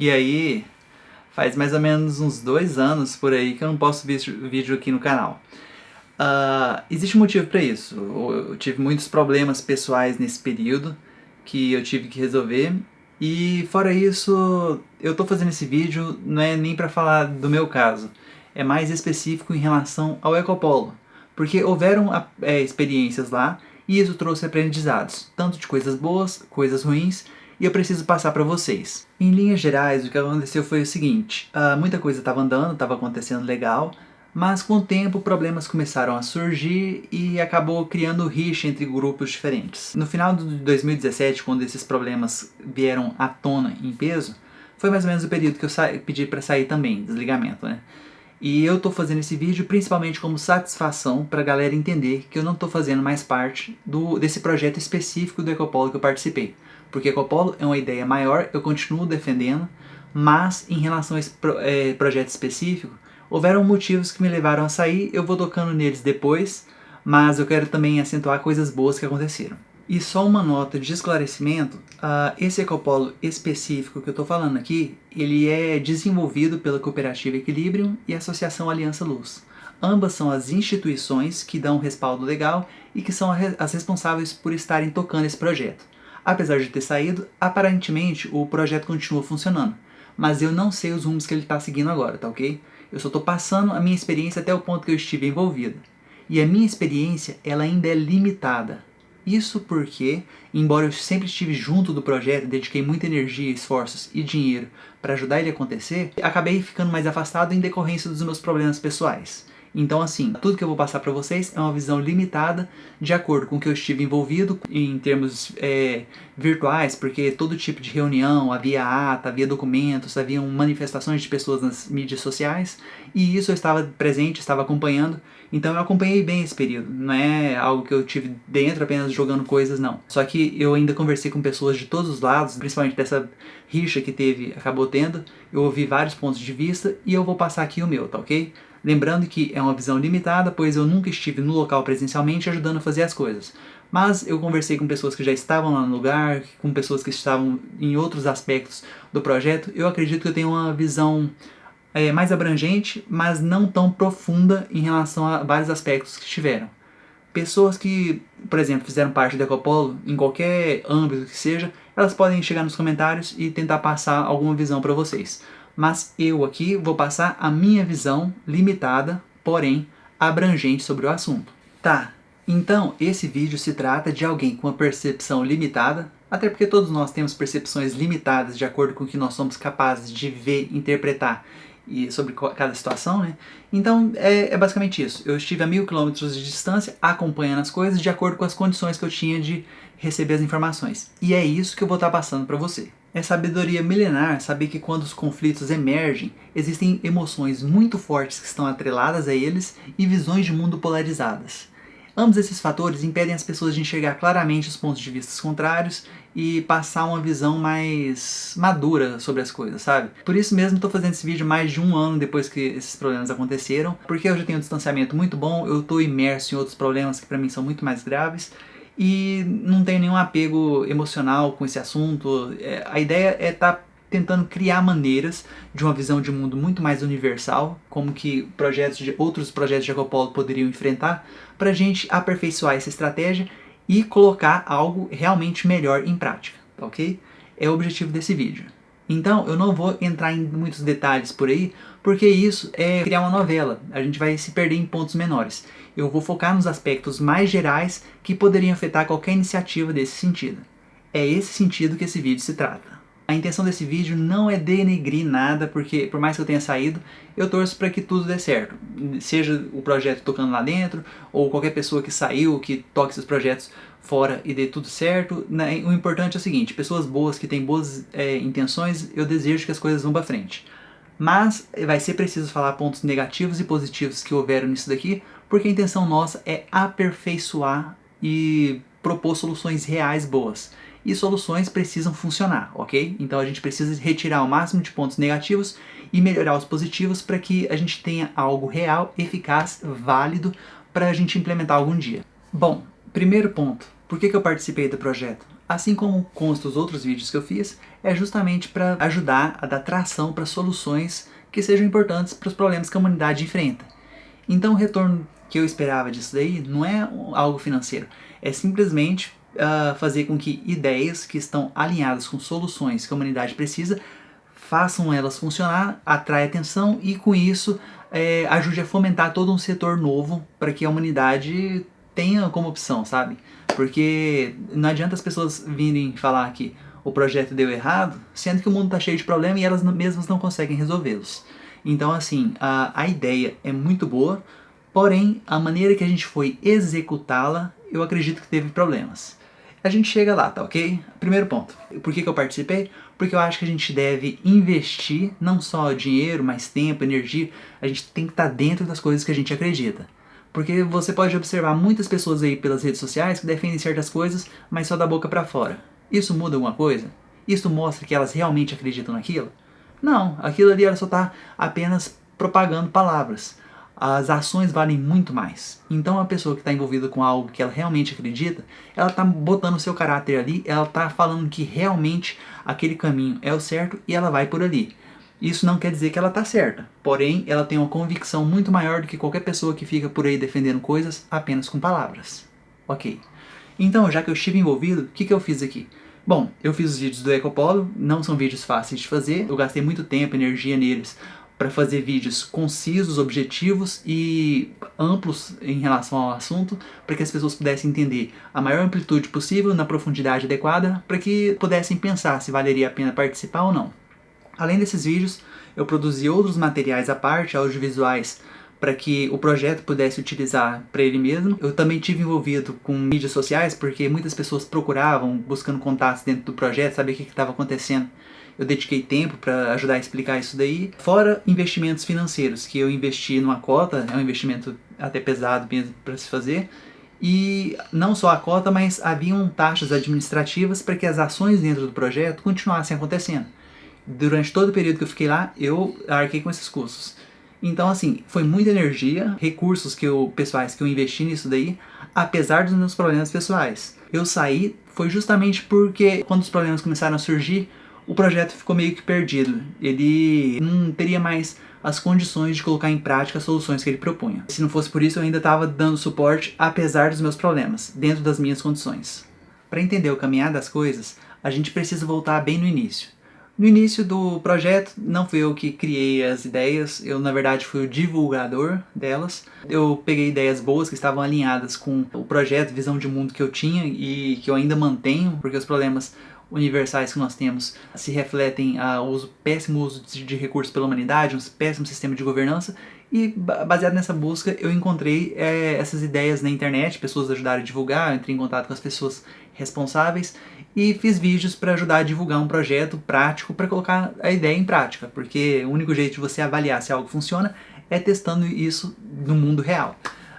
E aí, faz mais ou menos uns dois anos por aí que eu não posto vídeo aqui no canal. Uh, existe um motivo para isso. Eu tive muitos problemas pessoais nesse período que eu tive que resolver. E fora isso, eu tô fazendo esse vídeo não é nem para falar do meu caso. É mais específico em relação ao Ecopolo. Porque houveram é, experiências lá e isso trouxe aprendizados, tanto de coisas boas, coisas ruins, e eu preciso passar para vocês. Em linhas gerais, o que aconteceu foi o seguinte, uh, muita coisa estava andando, estava acontecendo legal, mas com o tempo problemas começaram a surgir e acabou criando rixa entre grupos diferentes. No final de 2017, quando esses problemas vieram à tona em peso, foi mais ou menos o período que eu pedi para sair também, desligamento, né? E eu tô fazendo esse vídeo principalmente como satisfação para a galera entender que eu não tô fazendo mais parte do, desse projeto específico do Ecopolo que eu participei porque Ecopolo é uma ideia maior, eu continuo defendendo, mas em relação a esse pro, é, projeto específico, houveram motivos que me levaram a sair, eu vou tocando neles depois, mas eu quero também acentuar coisas boas que aconteceram. E só uma nota de esclarecimento, uh, esse Ecopolo específico que eu estou falando aqui, ele é desenvolvido pela Cooperativa Equilibrium e a Associação Aliança Luz. Ambas são as instituições que dão respaldo legal e que são as responsáveis por estarem tocando esse projeto. Apesar de ter saído, aparentemente o projeto continua funcionando, mas eu não sei os rumos que ele está seguindo agora, tá ok? Eu só estou passando a minha experiência até o ponto que eu estive envolvido. E a minha experiência, ela ainda é limitada. Isso porque, embora eu sempre estive junto do projeto, dediquei muita energia, esforços e dinheiro para ajudar ele a acontecer, acabei ficando mais afastado em decorrência dos meus problemas pessoais. Então assim, tudo que eu vou passar para vocês é uma visão limitada de acordo com o que eu estive envolvido em termos é, virtuais, porque todo tipo de reunião, havia ata, havia documentos, havia manifestações de pessoas nas mídias sociais, e isso eu estava presente, estava acompanhando, então eu acompanhei bem esse período, não é algo que eu tive dentro apenas jogando coisas, não. Só que eu ainda conversei com pessoas de todos os lados, principalmente dessa rixa que teve, acabou tendo, eu ouvi vários pontos de vista, e eu vou passar aqui o meu, tá ok? Lembrando que é uma visão limitada, pois eu nunca estive no local presencialmente ajudando a fazer as coisas. Mas eu conversei com pessoas que já estavam lá no lugar, com pessoas que estavam em outros aspectos do projeto. Eu acredito que eu tenho uma visão é, mais abrangente, mas não tão profunda em relação a vários aspectos que tiveram. Pessoas que, por exemplo, fizeram parte do Ecopolo, em qualquer âmbito que seja, elas podem chegar nos comentários e tentar passar alguma visão para vocês mas eu aqui vou passar a minha visão limitada, porém abrangente sobre o assunto. Tá, então esse vídeo se trata de alguém com uma percepção limitada, até porque todos nós temos percepções limitadas de acordo com o que nós somos capazes de ver, interpretar e sobre cada situação, né? Então é, é, basicamente isso. Eu estive a mil quilômetros de distância acompanhando as coisas de acordo com as condições que eu tinha de receber as informações. E é isso que eu vou estar passando para você. É sabedoria milenar saber que quando os conflitos emergem, existem emoções muito fortes que estão atreladas a eles e visões de mundo polarizadas. Ambos esses fatores impedem as pessoas de enxergar claramente os pontos de vista contrários e passar uma visão mais madura sobre as coisas, sabe? Por isso mesmo estou fazendo esse vídeo mais de um ano depois que esses problemas aconteceram, porque eu já tenho um distanciamento muito bom, eu estou imerso em outros problemas que para mim são muito mais graves, e não tenho nenhum apego emocional com esse assunto. É, a ideia é estar tá tentando criar maneiras de uma visão de mundo muito mais universal, como que projetos de, outros projetos de Ecopolo poderiam enfrentar, para a gente aperfeiçoar essa estratégia e colocar algo realmente melhor em prática, tá ok? É o objetivo desse vídeo. Então eu não vou entrar em muitos detalhes por aí, porque isso é criar uma novela, a gente vai se perder em pontos menores. Eu vou focar nos aspectos mais gerais que poderiam afetar qualquer iniciativa desse sentido. É esse sentido que esse vídeo se trata. A intenção desse vídeo não é denegrir nada, porque por mais que eu tenha saído, eu torço para que tudo dê certo. Seja o projeto tocando lá dentro, ou qualquer pessoa que saiu, que toque seus projetos fora e dê tudo certo. Né? O importante é o seguinte, pessoas boas que têm boas é, intenções, eu desejo que as coisas vão para frente. Mas vai ser preciso falar pontos negativos e positivos que houveram nisso daqui, porque a intenção nossa é aperfeiçoar e propor soluções reais boas. E soluções precisam funcionar, ok? Então a gente precisa retirar o máximo de pontos negativos e melhorar os positivos para que a gente tenha algo real, eficaz, válido para a gente implementar algum dia. Bom, Primeiro ponto, por que, que eu participei do projeto? Assim como consta os outros vídeos que eu fiz, é justamente para ajudar a dar tração para soluções que sejam importantes para os problemas que a humanidade enfrenta. Então o retorno que eu esperava disso daí não é algo financeiro, é simplesmente uh, fazer com que ideias que estão alinhadas com soluções que a humanidade precisa, façam elas funcionar, atrai atenção e com isso é, ajude a fomentar todo um setor novo para que a humanidade tenha como opção, sabe? Porque não adianta as pessoas virem falar que o projeto deu errado, sendo que o mundo está cheio de problemas e elas mesmas não conseguem resolvê-los. Então, assim, a, a ideia é muito boa, porém, a maneira que a gente foi executá-la, eu acredito que teve problemas. A gente chega lá, tá ok? Primeiro ponto. Por que, que eu participei? Porque eu acho que a gente deve investir não só dinheiro, mas tempo, energia. A gente tem que estar tá dentro das coisas que a gente acredita. Porque você pode observar muitas pessoas aí pelas redes sociais que defendem certas coisas, mas só da boca para fora. Isso muda alguma coisa? Isso mostra que elas realmente acreditam naquilo? Não, aquilo ali ela só está apenas propagando palavras. As ações valem muito mais. Então a pessoa que está envolvida com algo que ela realmente acredita, ela está botando o seu caráter ali, ela está falando que realmente aquele caminho é o certo e ela vai por ali. Isso não quer dizer que ela está certa, porém ela tem uma convicção muito maior do que qualquer pessoa que fica por aí defendendo coisas apenas com palavras. Ok. Então, já que eu estive envolvido, o que, que eu fiz aqui? Bom, eu fiz os vídeos do Ecopolo, não são vídeos fáceis de fazer, eu gastei muito tempo, energia neles para fazer vídeos concisos, objetivos e amplos em relação ao assunto, para que as pessoas pudessem entender a maior amplitude possível, na profundidade adequada, para que pudessem pensar se valeria a pena participar ou não. Além desses vídeos, eu produzi outros materiais à parte, audiovisuais, para que o projeto pudesse utilizar para ele mesmo. Eu também tive envolvido com mídias sociais, porque muitas pessoas procuravam, buscando contatos dentro do projeto, saber o que estava acontecendo. Eu dediquei tempo para ajudar a explicar isso daí. Fora investimentos financeiros, que eu investi numa cota, é um investimento até pesado mesmo para se fazer, e não só a cota, mas haviam taxas administrativas para que as ações dentro do projeto continuassem acontecendo durante todo o período que eu fiquei lá, eu arquei com esses custos. Então, assim, foi muita energia, recursos que eu, pessoais que eu investi nisso daí, apesar dos meus problemas pessoais. Eu saí foi justamente porque quando os problemas começaram a surgir, o projeto ficou meio que perdido. Ele não teria mais as condições de colocar em prática as soluções que ele propunha. Se não fosse por isso, eu ainda estava dando suporte apesar dos meus problemas, dentro das minhas condições. Para entender o caminhar das coisas, a gente precisa voltar bem no início. No início do projeto, não fui eu que criei as ideias, eu na verdade fui o divulgador delas. Eu peguei ideias boas que estavam alinhadas com o projeto, visão de mundo que eu tinha e que eu ainda mantenho, porque os problemas universais que nós temos se refletem a uso péssimo uso de recursos pela humanidade, um péssimo sistema de governança e baseado nessa busca eu encontrei é, essas ideias na internet, pessoas ajudaram a divulgar, entrei em contato com as pessoas responsáveis e fiz vídeos para ajudar a divulgar um projeto prático para colocar a ideia em prática, porque o único jeito de você avaliar se algo funciona é testando isso no mundo real.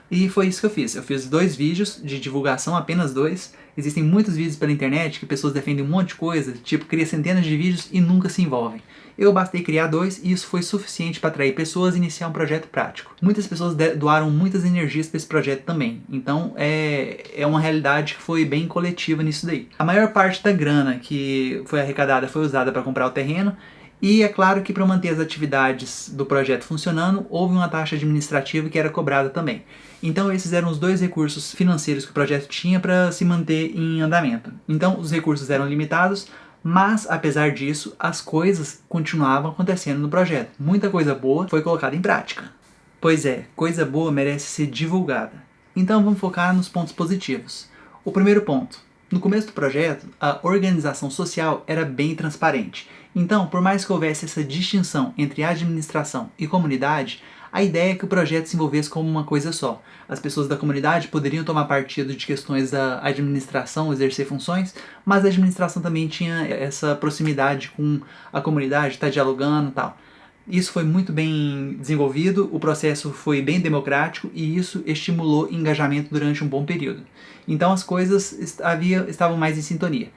E foi isso que eu fiz. Eu fiz dois vídeos de divulgação, apenas dois. Existem muitos vídeos pela internet que pessoas defendem um monte de coisa, tipo, cria centenas de vídeos e nunca se envolvem. Eu bastei criar dois e isso foi suficiente para atrair pessoas e iniciar um projeto prático. Muitas pessoas doaram muitas energias para esse projeto também, então é, é uma realidade que foi bem coletiva nisso daí. A maior parte da grana que foi arrecadada foi usada para comprar o terreno e é claro que para manter as atividades do projeto funcionando, houve uma taxa administrativa que era cobrada também. Então esses eram os dois recursos financeiros que o projeto tinha para se manter em andamento. Então os recursos eram limitados, mas, apesar disso, as coisas continuavam acontecendo no projeto. Muita coisa boa foi colocada em prática. Pois é, coisa boa merece ser divulgada. Então vamos focar nos pontos positivos. O primeiro ponto. No começo do projeto, a organização social era bem transparente. Então, por mais que houvesse essa distinção entre administração e comunidade, a ideia é que o projeto se envolvesse como uma coisa só. As pessoas da comunidade poderiam tomar partido de questões da administração, exercer funções, mas a administração também tinha essa proximidade com a comunidade, estar tá dialogando e tal. Isso foi muito bem desenvolvido, o processo foi bem democrático e isso estimulou engajamento durante um bom período. Então as coisas havia, estavam mais em sintonia.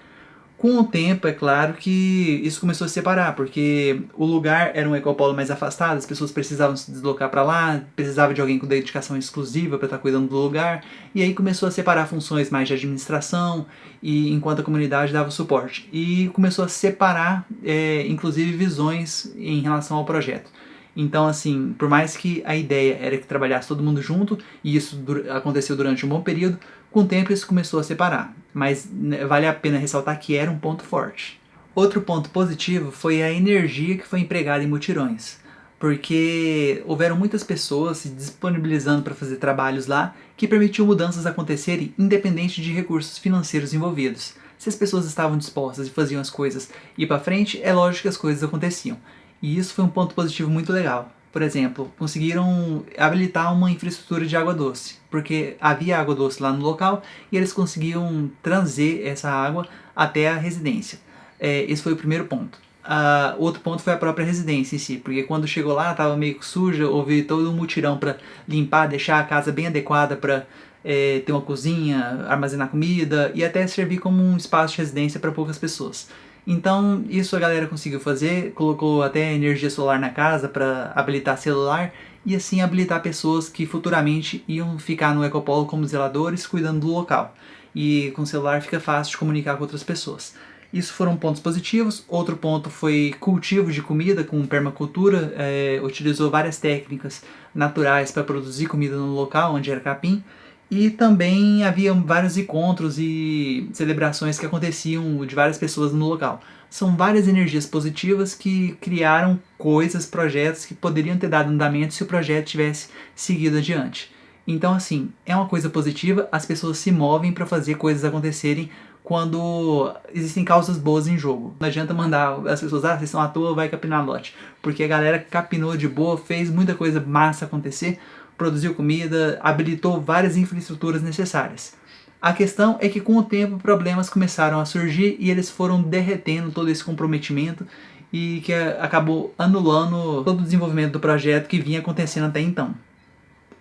Com o tempo, é claro que isso começou a se separar, porque o lugar era um ecopolo mais afastado, as pessoas precisavam se deslocar para lá, precisava de alguém com dedicação exclusiva para estar tá cuidando do lugar, e aí começou a separar funções mais de administração, e enquanto a comunidade dava suporte. E começou a separar, é, inclusive, visões em relação ao projeto. Então, assim, por mais que a ideia era que trabalhasse todo mundo junto, e isso aconteceu durante um bom período, com o tempo isso começou a separar. Mas né, vale a pena ressaltar que era um ponto forte. Outro ponto positivo foi a energia que foi empregada em mutirões, porque houveram muitas pessoas se disponibilizando para fazer trabalhos lá que permitiu mudanças acontecerem independente de recursos financeiros envolvidos. Se as pessoas estavam dispostas e faziam as coisas ir para frente, é lógico que as coisas aconteciam. E isso foi um ponto positivo muito legal. Por exemplo, conseguiram habilitar uma infraestrutura de água doce, porque havia água doce lá no local e eles conseguiam trazer essa água até a residência. É, esse foi o primeiro ponto. Uh, outro ponto foi a própria residência em si, porque quando chegou lá estava meio suja, houve todo um mutirão para limpar, deixar a casa bem adequada para é, ter uma cozinha, armazenar comida e até servir como um espaço de residência para poucas pessoas. Então isso a galera conseguiu fazer, colocou até energia solar na casa para habilitar celular e assim habilitar pessoas que futuramente iam ficar no Ecopolo como zeladores cuidando do local. E com celular fica fácil de comunicar com outras pessoas. Isso foram pontos positivos. Outro ponto foi cultivo de comida com permacultura. É, utilizou várias técnicas naturais para produzir comida no local onde era capim. E também havia vários encontros e celebrações que aconteciam de várias pessoas no local. São várias energias positivas que criaram coisas, projetos que poderiam ter dado andamento se o projeto tivesse seguido adiante. Então, assim, é uma coisa positiva, as pessoas se movem para fazer coisas acontecerem quando existem causas boas em jogo. Não adianta mandar as pessoas, ah, vocês estão à toa, vai capinar lote. Porque a galera capinou de boa, fez muita coisa massa acontecer, produziu comida, habilitou várias infraestruturas necessárias. A questão é que com o tempo problemas começaram a surgir e eles foram derretendo todo esse comprometimento e que acabou anulando todo o desenvolvimento do projeto que vinha acontecendo até então.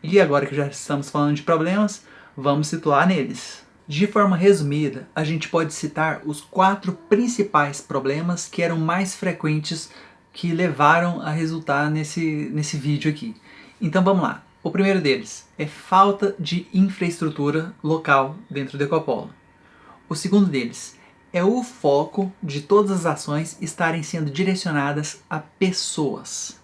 E agora que já estamos falando de problemas, vamos situar neles. De forma resumida, a gente pode citar os quatro principais problemas que eram mais frequentes que levaram a resultar nesse, nesse vídeo aqui. Então vamos lá. O primeiro deles é falta de infraestrutura local dentro do Ecopolo. O segundo deles é o foco de todas as ações estarem sendo direcionadas a pessoas.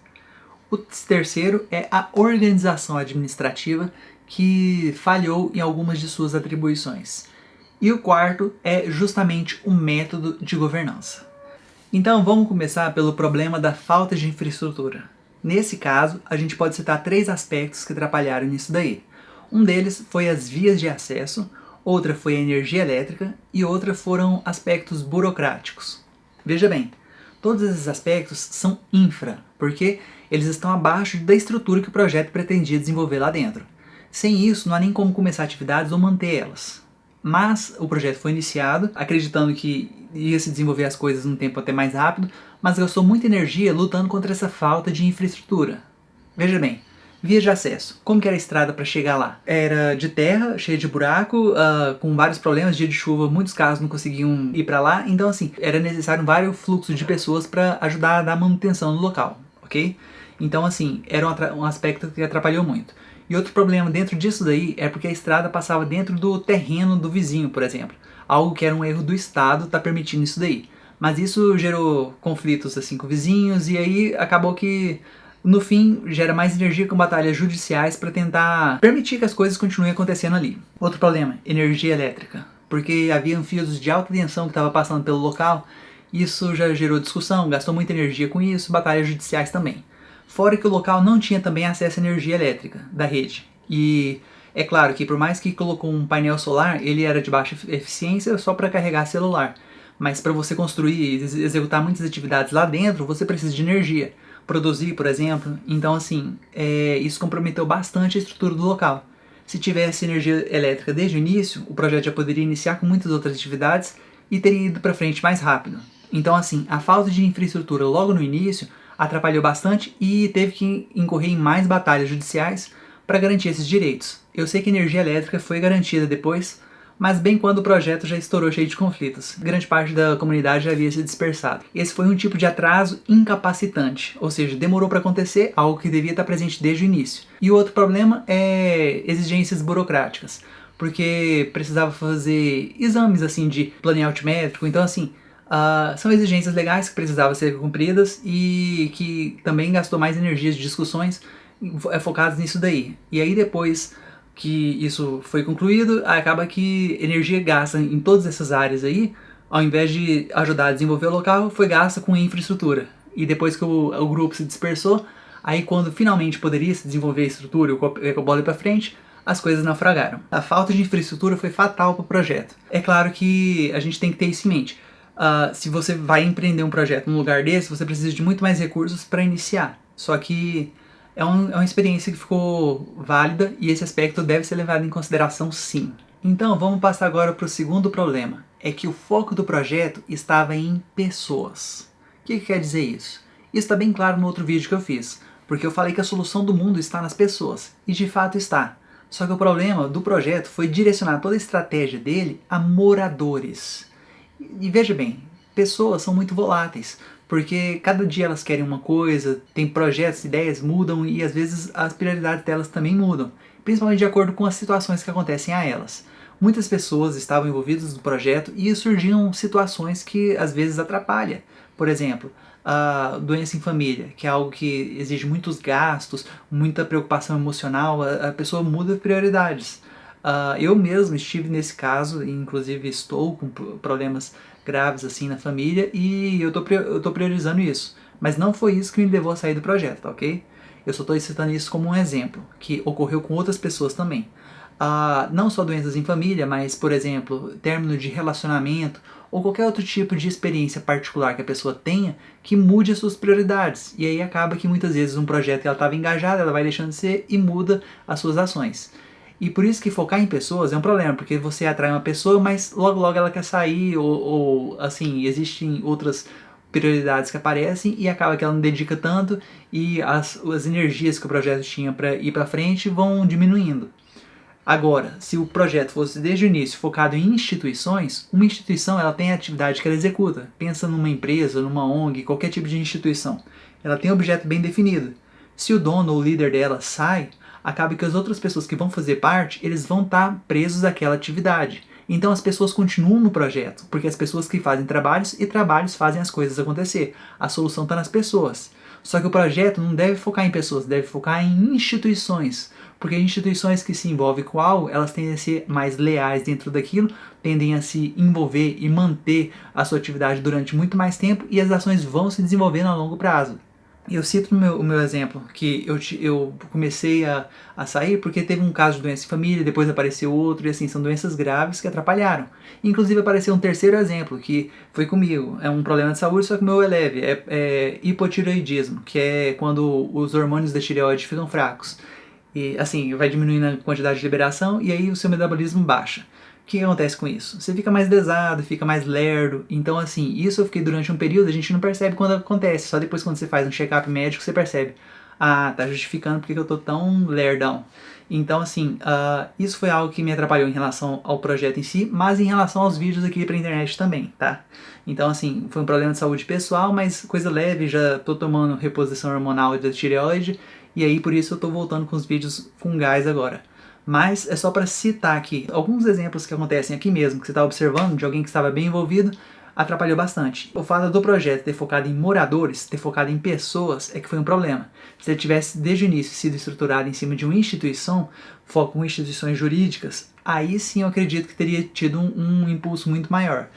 O terceiro é a organização administrativa que falhou em algumas de suas atribuições. E o quarto é justamente o método de governança. Então vamos começar pelo problema da falta de infraestrutura. Nesse caso, a gente pode citar três aspectos que atrapalharam nisso daí. Um deles foi as vias de acesso, outra foi a energia elétrica e outra foram aspectos burocráticos. Veja bem, todos esses aspectos são infra, porque eles estão abaixo da estrutura que o projeto pretendia desenvolver lá dentro. Sem isso, não há nem como começar atividades ou manter elas. Mas o projeto foi iniciado, acreditando que ia se desenvolver as coisas num tempo até mais rápido, mas gastou muita energia lutando contra essa falta de infraestrutura. Veja bem, vias de acesso. Como era a estrada para chegar lá? Era de terra, cheia de buraco, uh, com vários problemas, dia de chuva, muitos carros não conseguiam ir para lá, então assim, era necessário vários fluxos de pessoas para ajudar a dar manutenção no local, ok? Então assim, era um, um aspecto que atrapalhou muito. E outro problema dentro disso daí é porque a estrada passava dentro do terreno do vizinho, por exemplo. Algo que era um erro do Estado tá permitindo isso daí. Mas isso gerou conflitos assim com vizinhos e aí acabou que no fim gera mais energia com batalhas judiciais para tentar permitir que as coisas continuem acontecendo ali. Outro problema, energia elétrica. Porque havia fios de alta tensão que estava passando pelo local, isso já gerou discussão, gastou muita energia com isso, batalhas judiciais também. Fora que o local não tinha também acesso à energia elétrica da rede. E é claro que por mais que colocou um painel solar, ele era de baixa eficiência só para carregar celular. Mas para você construir e executar muitas atividades lá dentro, você precisa de energia. Produzir, por exemplo. Então, assim, é, isso comprometeu bastante a estrutura do local. Se tivesse energia elétrica desde o início, o projeto já poderia iniciar com muitas outras atividades e teria ido para frente mais rápido. Então, assim, a falta de infraestrutura logo no início atrapalhou bastante e teve que incorrer em mais batalhas judiciais para garantir esses direitos. Eu sei que a energia elétrica foi garantida depois, mas bem quando o projeto já estourou cheio de conflitos. Grande parte da comunidade já havia se dispersado. Esse foi um tipo de atraso incapacitante, ou seja, demorou para acontecer algo que devia estar presente desde o início. E o outro problema é exigências burocráticas, porque precisava fazer exames assim de planeamento métrico, então assim, Uh, são exigências legais que precisavam ser cumpridas e que também gastou mais energias de discussões focadas nisso daí. E aí depois que isso foi concluído, acaba que energia gasta em todas essas áreas aí, ao invés de ajudar a desenvolver o local, foi gasta com infraestrutura. E depois que o, o grupo se dispersou, aí quando finalmente poderia se desenvolver a estrutura e o bola para frente, as coisas naufragaram. A falta de infraestrutura foi fatal para o projeto. É claro que a gente tem que ter isso em mente uh, se você vai empreender um projeto num lugar desse, você precisa de muito mais recursos para iniciar. Só que é, um, é uma experiência que ficou válida e esse aspecto deve ser levado em consideração sim. Então vamos passar agora para o segundo problema. É que o foco do projeto estava em pessoas. O que, que quer dizer isso? Isso está bem claro no outro vídeo que eu fiz, porque eu falei que a solução do mundo está nas pessoas, e de fato está. Só que o problema do projeto foi direcionar toda a estratégia dele a moradores. E veja bem, pessoas são muito voláteis, porque cada dia elas querem uma coisa, tem projetos, ideias mudam e às vezes as prioridades delas também mudam, principalmente de acordo com as situações que acontecem a elas. Muitas pessoas estavam envolvidas no projeto e surgiam situações que às vezes atrapalham. Por exemplo, a doença em família, que é algo que exige muitos gastos, muita preocupação emocional, a, pessoa muda prioridades. Uh, eu mesmo estive nesse caso, inclusive estou com problemas graves assim na família e eu tô, eu tô priorizando isso. Mas não foi isso que me levou a sair do projeto, tá ok? Eu só estou citando isso como um exemplo, que ocorreu com outras pessoas também. Uh, não só doenças em família, mas, por exemplo, término de relacionamento ou qualquer outro tipo de experiência particular que a pessoa tenha que mude as suas prioridades. E aí acaba que muitas vezes um projeto que ela estava engajada, ela vai deixando de ser e muda as suas ações. E por isso que focar em pessoas é um problema, porque você atrai uma pessoa, mas logo logo ela quer sair, ou, ou assim, existem outras prioridades que aparecem e acaba que ela não dedica tanto e as, as energias que o projeto tinha para ir para frente vão diminuindo. Agora, se o projeto fosse desde o início focado em instituições, uma instituição ela tem a atividade que ela executa. Pensa numa empresa, numa ONG, qualquer tipo de instituição. Ela tem um objeto bem definido. Se o dono ou líder dela sai, acaba que as outras pessoas que vão fazer parte, eles vão estar tá presos àquela atividade. Então as pessoas continuam no projeto, porque as pessoas que fazem trabalhos e trabalhos fazem as coisas acontecer. A solução está nas pessoas. Só que o projeto não deve focar em pessoas, deve focar em instituições. Porque instituições que se envolvem com algo, elas tendem a ser mais leais dentro daquilo, tendem a se envolver e manter a sua atividade durante muito mais tempo e as ações vão se desenvolvendo a longo prazo. Eu cito o meu, o meu exemplo, que eu, eu comecei a, a sair porque teve um caso de doença em família, depois apareceu outro, e assim, são doenças graves que atrapalharam. Inclusive apareceu um terceiro exemplo, que foi comigo, é um problema de saúde, só que o meu é leve, é, é hipotireoidismo, que é quando os hormônios da tireoide ficam fracos. E assim, vai diminuindo a quantidade de liberação e aí o seu metabolismo baixa que acontece com isso? Você fica mais lesado, fica mais lerdo. Então, assim, isso eu fiquei durante um período, a gente não percebe quando acontece. Só depois quando você faz um check-up médico, você percebe. Ah, tá justificando porque eu tô tão lerdão. Então, assim, uh, isso foi algo que me atrapalhou em relação ao projeto em si, mas em relação aos vídeos aqui pra internet também, tá? Então, assim, foi um problema de saúde pessoal, mas coisa leve, já tô tomando reposição hormonal da tireoide, e aí por isso eu tô voltando com os vídeos fungais agora mas é só para citar aqui alguns exemplos que acontecem aqui mesmo, que você está observando, de alguém que estava bem envolvido, atrapalhou bastante. O fato do projeto ter focado em moradores, ter focado em pessoas, é que foi um problema. Se ele tivesse desde o início sido estruturado em cima de uma instituição, foco em instituições jurídicas, aí sim eu acredito que teria tido um, um impulso muito maior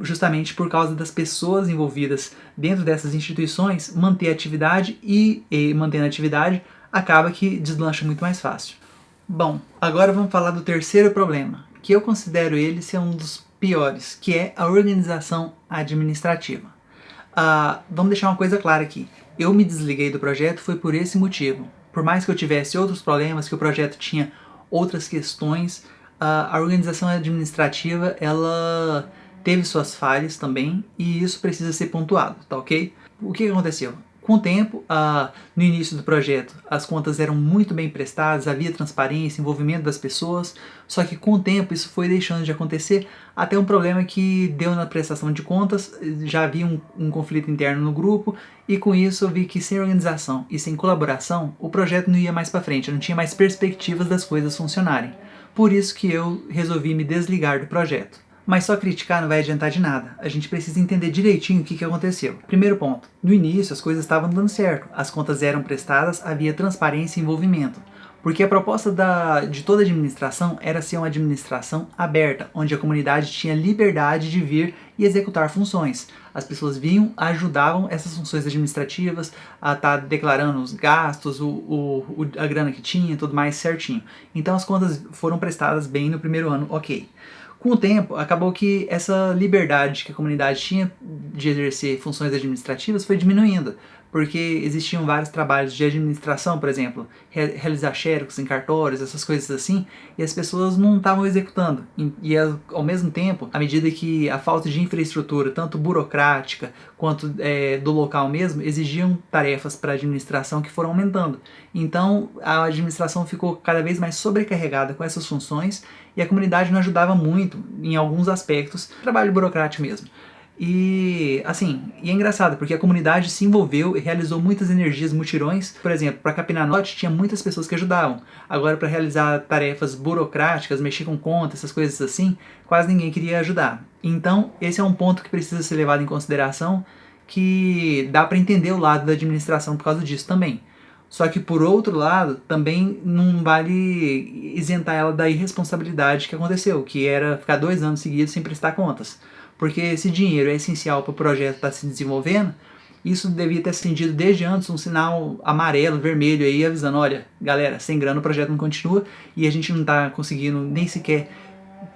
justamente por causa das pessoas envolvidas dentro dessas instituições manter a atividade e, e mantendo a atividade acaba que deslancha muito mais fácil. Bom, agora vamos falar do terceiro problema, que eu considero ele ser um dos piores, que é a organização administrativa. Uh, vamos deixar uma coisa clara aqui, eu me desliguei do projeto foi por esse motivo. Por mais que eu tivesse outros problemas, que o projeto tinha outras questões, uh, a organização administrativa ela teve suas falhas também, e isso precisa ser pontuado, tá ok? O que aconteceu? Com o tempo, uh, no início do projeto, as contas eram muito bem prestadas, havia transparência, envolvimento das pessoas, só que com o tempo isso foi deixando de acontecer até um problema que deu na prestação de contas, já havia um, um conflito interno no grupo e com isso eu vi que sem organização e sem colaboração o projeto não ia mais para frente, não tinha mais perspectivas das coisas funcionarem. Por isso que eu resolvi me desligar do projeto. Mas só criticar não vai adiantar de nada. A gente precisa entender direitinho o que, que aconteceu. Primeiro ponto. No início as coisas estavam dando certo. As contas eram prestadas, havia transparência e envolvimento. Porque a proposta da, de toda administração era ser uma administração aberta, onde a comunidade tinha liberdade de vir e executar funções. As pessoas vinham, ajudavam essas funções administrativas a estar tá declarando os gastos, o, o, a grana que tinha, tudo mais certinho. Então as contas foram prestadas bem no primeiro ano, ok. Com o tempo, acabou que essa liberdade que a comunidade tinha de exercer funções administrativas foi diminuindo, porque existiam vários trabalhos de administração, por exemplo, realizar xerox em cartórios, essas coisas assim, e as pessoas não estavam executando. E, ao mesmo tempo, à medida que a falta de infraestrutura, tanto burocrática quanto é, do local mesmo, exigiam tarefas para a administração que foram aumentando. Então a administração ficou cada vez mais sobrecarregada com essas funções e a comunidade não ajudava muito em alguns aspectos, trabalho burocrático mesmo. E, assim, e é engraçado, porque a comunidade se envolveu e realizou muitas energias mutirões. Por exemplo, para capinar tinha muitas pessoas que ajudavam. Agora, para realizar tarefas burocráticas, mexer com contas, essas coisas assim, quase ninguém queria ajudar. Então, esse é um ponto que precisa ser levado em consideração, que dá para entender o lado da administração por causa disso também. Só que por outro lado, também não vale isentar ela da irresponsabilidade que aconteceu, que era ficar dois anos seguidos sem prestar contas. Porque esse dinheiro é essencial para o projeto estar tá se desenvolvendo, isso devia ter acendido desde antes um sinal amarelo, vermelho aí, avisando, olha, galera, sem grana o projeto não continua e a gente não está conseguindo nem sequer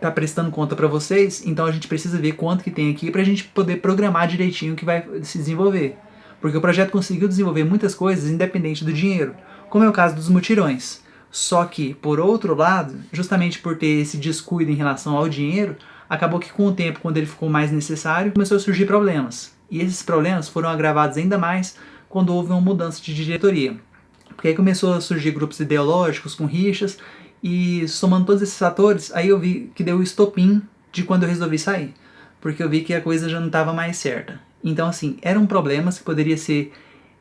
tá prestando conta para vocês, então a gente precisa ver quanto que tem aqui para a gente poder programar direitinho o que vai se desenvolver porque o projeto conseguiu desenvolver muitas coisas independente do dinheiro, como é o caso dos mutirões. Só que, por outro lado, justamente por ter esse descuido em relação ao dinheiro, acabou que com o tempo, quando ele ficou mais necessário, começou a surgir problemas. E esses problemas foram agravados ainda mais quando houve uma mudança de diretoria. Porque aí começou a surgir grupos ideológicos com rixas, e somando todos esses fatores, aí eu vi que deu o estopim de quando eu resolvi sair. Porque eu vi que a coisa já não estava mais certa. Então, assim, eram problemas que poderiam ser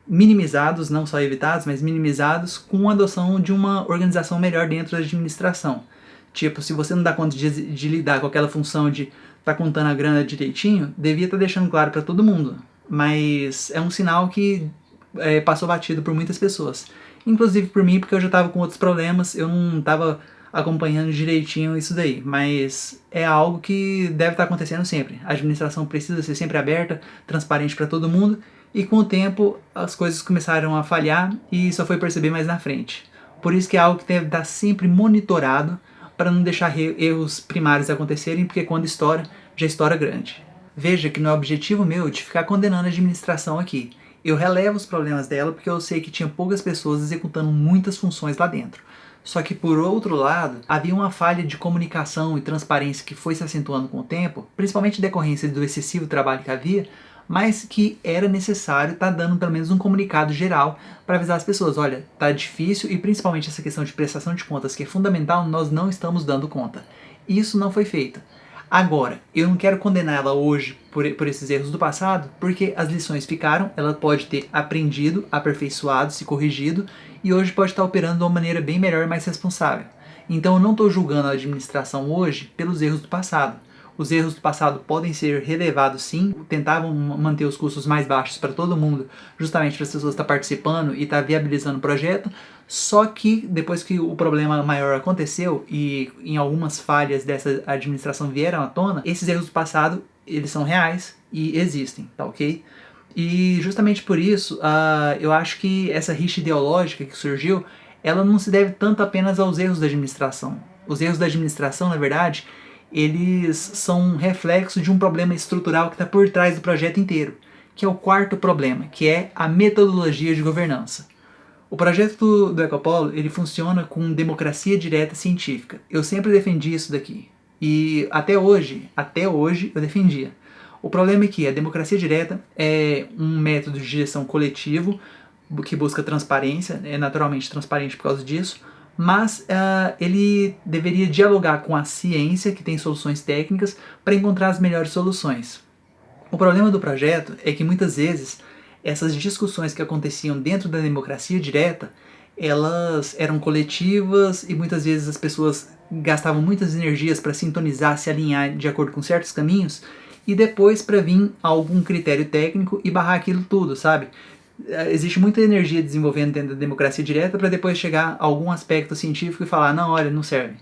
minimizados, não só evitados, mas minimizados com a adoção de uma organização melhor dentro da administração. Tipo, se você não dá conta de, de lidar com aquela função de tá contando a grana direitinho, devia estar tá deixando claro para todo mundo. Mas é um sinal que é, passou batido por muitas pessoas. Inclusive por mim, porque eu já estava com outros problemas, eu não estava acompanhando direitinho isso daí, mas é algo que deve estar acontecendo sempre. A administração precisa ser sempre aberta, transparente para todo mundo, e com o tempo as coisas começaram a falhar e só foi perceber mais na frente. Por isso que é algo que deve estar sempre monitorado para não deixar erros primários acontecerem, porque quando estoura, já estoura grande. Veja que não é objetivo meu de ficar condenando a administração aqui. Eu relevo os problemas dela porque eu sei que tinha poucas pessoas executando muitas funções lá dentro. Só que por outro lado, havia uma falha de comunicação e transparência que foi se acentuando com o tempo, principalmente decorrência do excessivo trabalho que havia, mas que era necessário estar tá dando pelo menos um comunicado geral para avisar as pessoas, olha, tá difícil e principalmente essa questão de prestação de contas que é fundamental, nós não estamos dando conta. Isso não foi feito. Agora, eu não quero condenar ela hoje por, por esses erros do passado, porque as lições ficaram, ela pode ter aprendido, aperfeiçoado, se corrigido, e hoje pode estar operando de uma maneira bem melhor e mais responsável. Então eu não estou julgando a administração hoje pelos erros do passado. Os erros do passado podem ser relevados sim, tentavam manter os custos mais baixos para todo mundo, justamente para as pessoas estar participando e estar viabilizando o projeto, só que depois que o problema maior aconteceu e em algumas falhas dessa administração vieram à tona, esses erros do passado, eles são reais e existem, tá ok? E justamente por isso, uh, eu acho que essa rixa ideológica que surgiu, ela não se deve tanto apenas aos erros da administração. Os erros da administração, na verdade, eles são um reflexo de um problema estrutural que está por trás do projeto inteiro, que é o quarto problema, que é a metodologia de governança. O projeto do, Ecopolo, ele funciona com democracia direta científica. Eu sempre defendi isso daqui. E até hoje, até hoje eu defendia. O problema é que a democracia direta é um método de gestão coletivo que busca transparência, é naturalmente transparente por causa disso, mas uh, ele deveria dialogar com a ciência, que tem soluções técnicas, para encontrar as melhores soluções. O problema do projeto é que muitas vezes essas discussões que aconteciam dentro da democracia direta, elas eram coletivas e muitas vezes as pessoas gastavam muitas energias para sintonizar, se alinhar de acordo com certos caminhos, e depois para vir algum critério técnico e barrar aquilo tudo, sabe? É, existe muita energia desenvolvendo dentro da democracia direta para depois chegar a algum aspecto científico e falar, não, olha, não serve.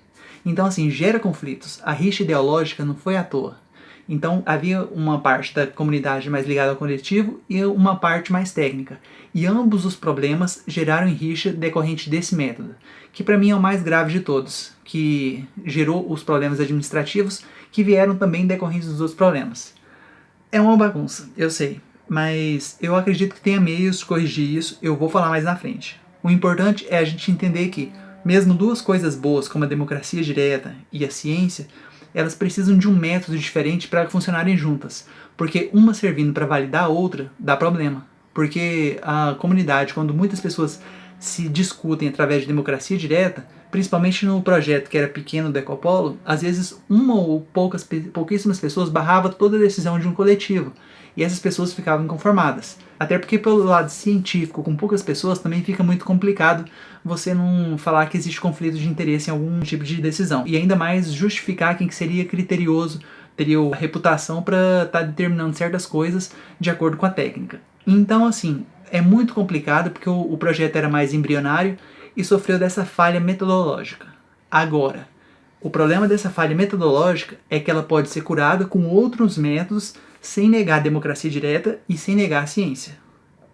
Então, assim, gera conflitos. A rixa ideológica não foi à toa. Então, havia uma parte da comunidade mais ligada ao coletivo e uma parte mais técnica. E ambos os problemas geraram rixa decorrente desse método, que para mim é o mais grave de todos, que gerou os problemas administrativos que vieram também decorrentes dos outros problemas. É uma bagunça, eu sei, mas eu acredito que tenha meios de corrigir isso, eu vou falar mais na frente. O importante é a gente entender que, mesmo duas coisas boas como a democracia direta e a ciência, elas precisam de um método diferente para funcionarem juntas, porque uma servindo para validar a outra dá problema. Porque a comunidade, quando muitas pessoas se discutem através de democracia direta, principalmente no projeto que era pequeno do Ecopolo, às vezes uma ou poucas, pouquíssimas pessoas barrava toda a decisão de um coletivo e essas pessoas ficavam inconformadas. Até porque pelo lado científico, com poucas pessoas, também fica muito complicado você não falar que existe conflito de interesse em algum tipo de decisão. E ainda mais justificar quem que seria criterioso, teria a reputação para estar tá determinando certas coisas de acordo com a técnica. Então, assim, é muito complicado porque o, o projeto era mais embrionário e sofreu dessa falha metodológica. Agora, o problema dessa falha metodológica é que ela pode ser curada com outros métodos sem negar a democracia direta e sem negar a ciência,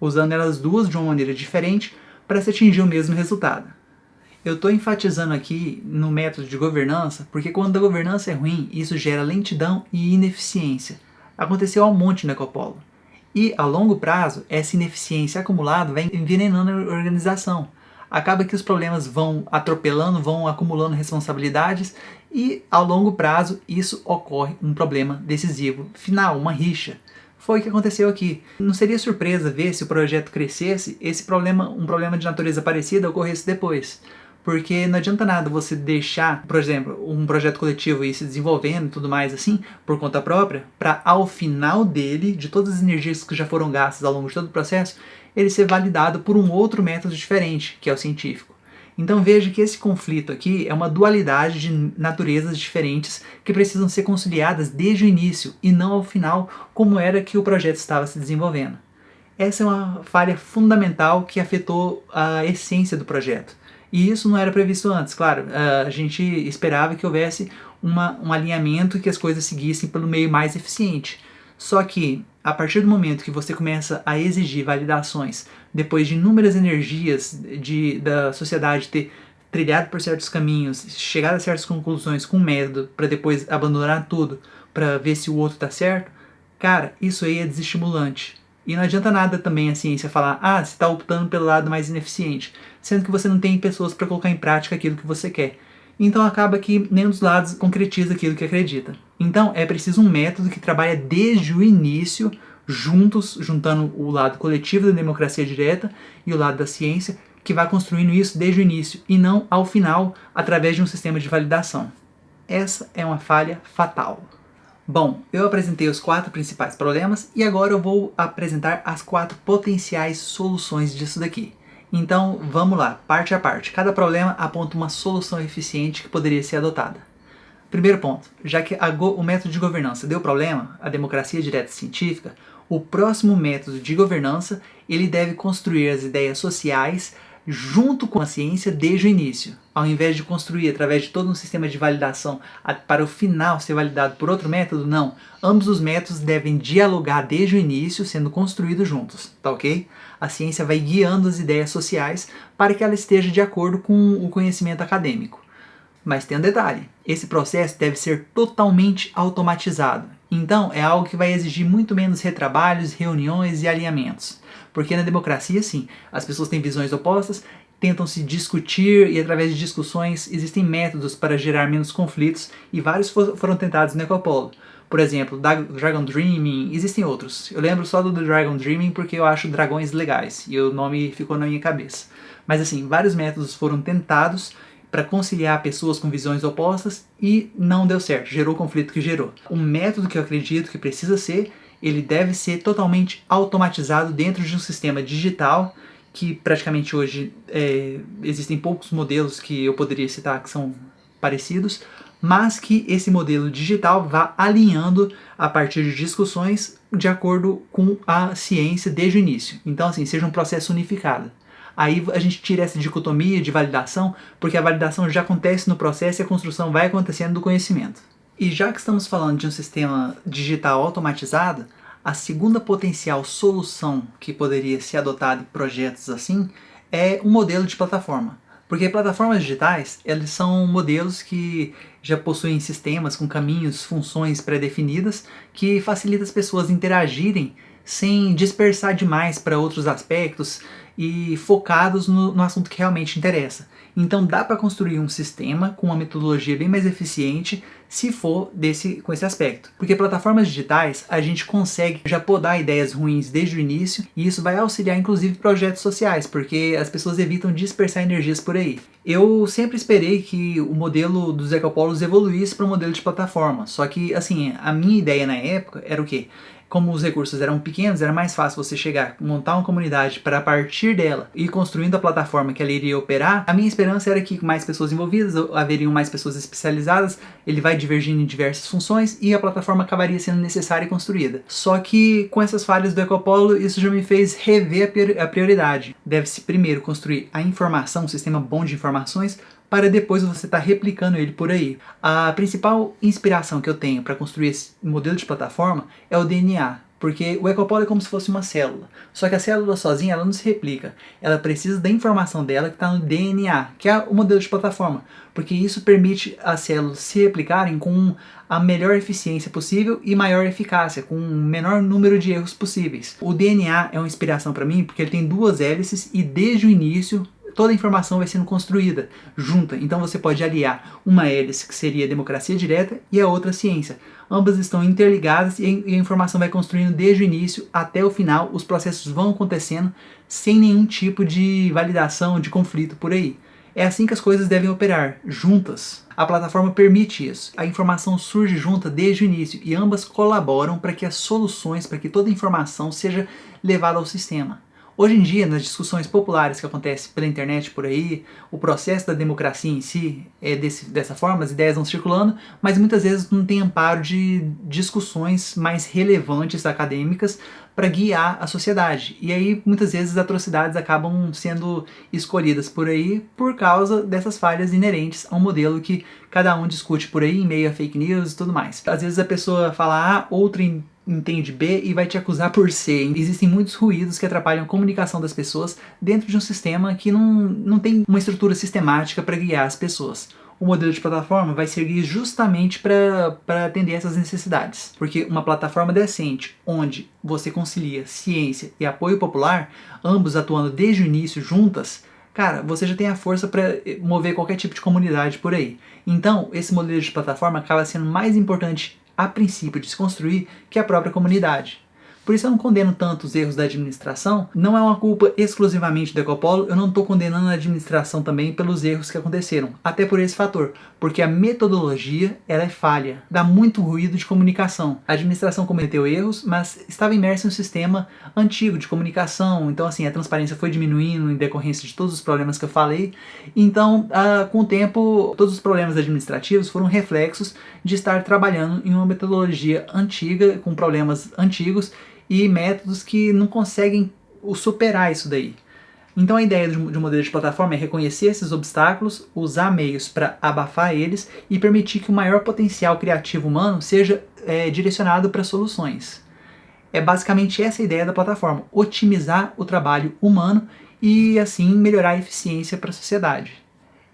usando elas duas de uma maneira diferente para se atingir o mesmo resultado. Eu estou enfatizando aqui no método de governança porque quando a governança é ruim, isso gera lentidão e ineficiência. Aconteceu ao monte no Ecopolo. E, a longo prazo, essa ineficiência acumulada vai envenenando a organização. Acaba que os problemas vão atropelando, vão acumulando responsabilidades e, ao longo prazo, isso ocorre um problema decisivo final, uma rixa. Foi o que aconteceu aqui. Não seria surpresa ver se o projeto crescesse, esse problema, um problema de natureza parecida ocorresse depois. Porque não adianta nada você deixar, por exemplo, um projeto coletivo ir se desenvolvendo e tudo mais assim, por conta própria, para ao final dele, de todas as energias que já foram gastas ao longo de todo o processo, ele ser validado por um outro método diferente, que é o científico. Então veja que esse conflito aqui é uma dualidade de naturezas diferentes que precisam ser conciliadas desde o início e não ao final, como era que o projeto estava se desenvolvendo. Essa é uma falha fundamental que afetou a essência do projeto. E isso não era previsto antes, claro. A gente esperava que houvesse uma, um alinhamento e que as coisas seguissem pelo meio mais eficiente. Só que, a partir do momento que você começa a exigir validações, depois de inúmeras energias de, da sociedade ter trilhado por certos caminhos, chegado a certas conclusões com método, para depois abandonar tudo, para ver se o outro está certo, cara, isso aí é desestimulante. E não adianta nada também a ciência falar, ah, você está optando pelo lado mais ineficiente, sendo que você não tem pessoas para colocar em prática aquilo que você quer. Então acaba que nenhum dos lados concretiza aquilo que acredita. Então é preciso um método que trabalha desde o início, juntos, juntando o lado coletivo da democracia direta e o lado da ciência, que vai construindo isso desde o início e não ao final através de um sistema de validação. Essa é uma falha fatal. Bom, eu apresentei os quatro principais problemas e agora eu vou apresentar as quatro potenciais soluções disso daqui. Então vamos lá, parte a parte. Cada problema aponta uma solução eficiente que poderia ser adotada. Primeiro ponto, já que o método de governança deu problema, a democracia direta científica, o próximo método de governança ele deve construir as ideias sociais junto com a ciência desde o início, ao invés de construir através de todo um sistema de validação para o final ser validado por outro método, não. Ambos os métodos devem dialogar desde o início, sendo construídos juntos, tá ok? A ciência vai guiando as ideias sociais para que ela esteja de acordo com o conhecimento acadêmico. Mas tem um detalhe, esse processo deve ser totalmente automatizado, então é algo que vai exigir muito menos retrabalhos, reuniões e alinhamentos. Porque na democracia, sim, as pessoas têm visões opostas tentam se discutir e através de discussões existem métodos para gerar menos conflitos e vários foram tentados no Ecopolo. Por exemplo, Dragon Dreaming, existem outros. Eu lembro só do Dragon Dreaming porque eu acho dragões legais e o nome ficou na minha cabeça. Mas assim, vários métodos foram tentados para conciliar pessoas com visões opostas e não deu certo, gerou o conflito que gerou. Um método que eu acredito que precisa ser, ele deve ser totalmente automatizado dentro de um sistema digital que praticamente hoje é, existem poucos modelos que eu poderia citar que são parecidos, mas que esse modelo digital vá alinhando a partir de discussões de acordo com a ciência desde o início. Então, assim, seja um processo unificado. Aí a gente tira essa dicotomia de validação, porque a validação já acontece no processo e a construção vai acontecendo do conhecimento. E já que estamos falando de um sistema digital automatizado, a segunda potencial solução que poderia ser adotada em projetos assim é um modelo de plataforma. Porque plataformas digitais, eles são modelos que já possuem sistemas com caminhos, funções pré-definidas que facilitam as pessoas interagirem sem dispersar demais para outros aspectos e focados no, no assunto que realmente interessa. Então dá para construir um sistema com uma metodologia bem mais eficiente se for desse, com esse aspecto. Porque plataformas digitais a gente consegue já podar ideias ruins desde o início e isso vai auxiliar inclusive projetos sociais, porque as pessoas evitam dispersar energias por aí. Eu sempre esperei que o modelo dos ecopolos evoluísse para o modelo de plataforma, só que assim, a minha ideia na época era o quê? Como os recursos eram pequenos, era mais fácil você chegar, montar uma comunidade para partir dela e construindo a plataforma que ela iria operar, a minha esperança era que mais pessoas envolvidas, haveriam mais pessoas especializadas, ele vai divergindo em diversas funções e a plataforma acabaria sendo necessária e construída. Só que com essas falhas do Ecopolo, isso já me fez rever a prioridade. Deve-se primeiro construir a informação, um sistema bom de informações, para depois você estar tá replicando ele por aí. A principal inspiração que eu tenho para construir esse modelo de plataforma é o DNA, porque o Ecopolo é como se fosse uma célula. Só que a célula sozinha ela não se replica. Ela precisa da informação dela que está no DNA, que é o modelo de plataforma. Porque isso permite as células se replicarem com a melhor eficiência possível e maior eficácia, com o menor número de erros possíveis. O DNA é uma inspiração para mim porque ele tem duas hélices e desde o início toda a informação vai sendo construída junta. Então você pode aliar uma hélice, que seria a democracia direta, e a outra a ciência. Ambas estão interligadas e a informação vai construindo desde o início até o final, os processos vão acontecendo sem nenhum tipo de validação, de conflito por aí. É assim que as coisas devem operar, juntas. A plataforma permite isso. A informação surge junta desde o início e ambas colaboram para que as soluções, para que toda a informação seja levada ao sistema. Hoje em dia, nas discussões populares que acontecem pela internet por aí, o processo da democracia em si é desse, dessa forma, as ideias vão circulando, mas muitas vezes não tem amparo de discussões mais relevantes acadêmicas para guiar a sociedade. E aí, muitas vezes, as atrocidades acabam sendo escolhidas por aí por causa dessas falhas inerentes a um modelo que cada um discute por aí, em meio a fake news e tudo mais. Às vezes a pessoa fala A, outra entende B e vai te acusar por C. Existem muitos ruídos que atrapalham a comunicação das pessoas dentro de um sistema que não, não tem uma estrutura sistemática para guiar as pessoas. O modelo de plataforma vai servir justamente para atender essas necessidades. Porque uma plataforma decente, onde você concilia ciência e apoio popular, ambos atuando desde o início juntas, cara, você já tem a força para mover qualquer tipo de comunidade por aí. Então, esse modelo de plataforma acaba sendo mais importante a princípio de se construir que a própria comunidade. Por isso eu não condeno tanto os erros da administração, não é uma culpa exclusivamente do Ecopolo, eu não estou condenando a administração também pelos erros que aconteceram, até por esse fator, porque a metodologia ela é falha, dá muito ruído de comunicação. A administração cometeu erros, mas estava imersa em um sistema antigo de comunicação, então assim, a transparência foi diminuindo em decorrência de todos os problemas que eu falei, então ah, com o tempo todos os problemas administrativos foram reflexos de estar trabalhando em uma metodologia antiga, com problemas antigos, e métodos que não conseguem superar isso daí. Então a ideia de um modelo de plataforma é reconhecer esses obstáculos, usar meios para abafar eles e permitir que o maior potencial criativo humano seja é, direcionado para soluções. É basicamente essa a ideia da plataforma, otimizar o trabalho humano e assim melhorar a eficiência para a sociedade.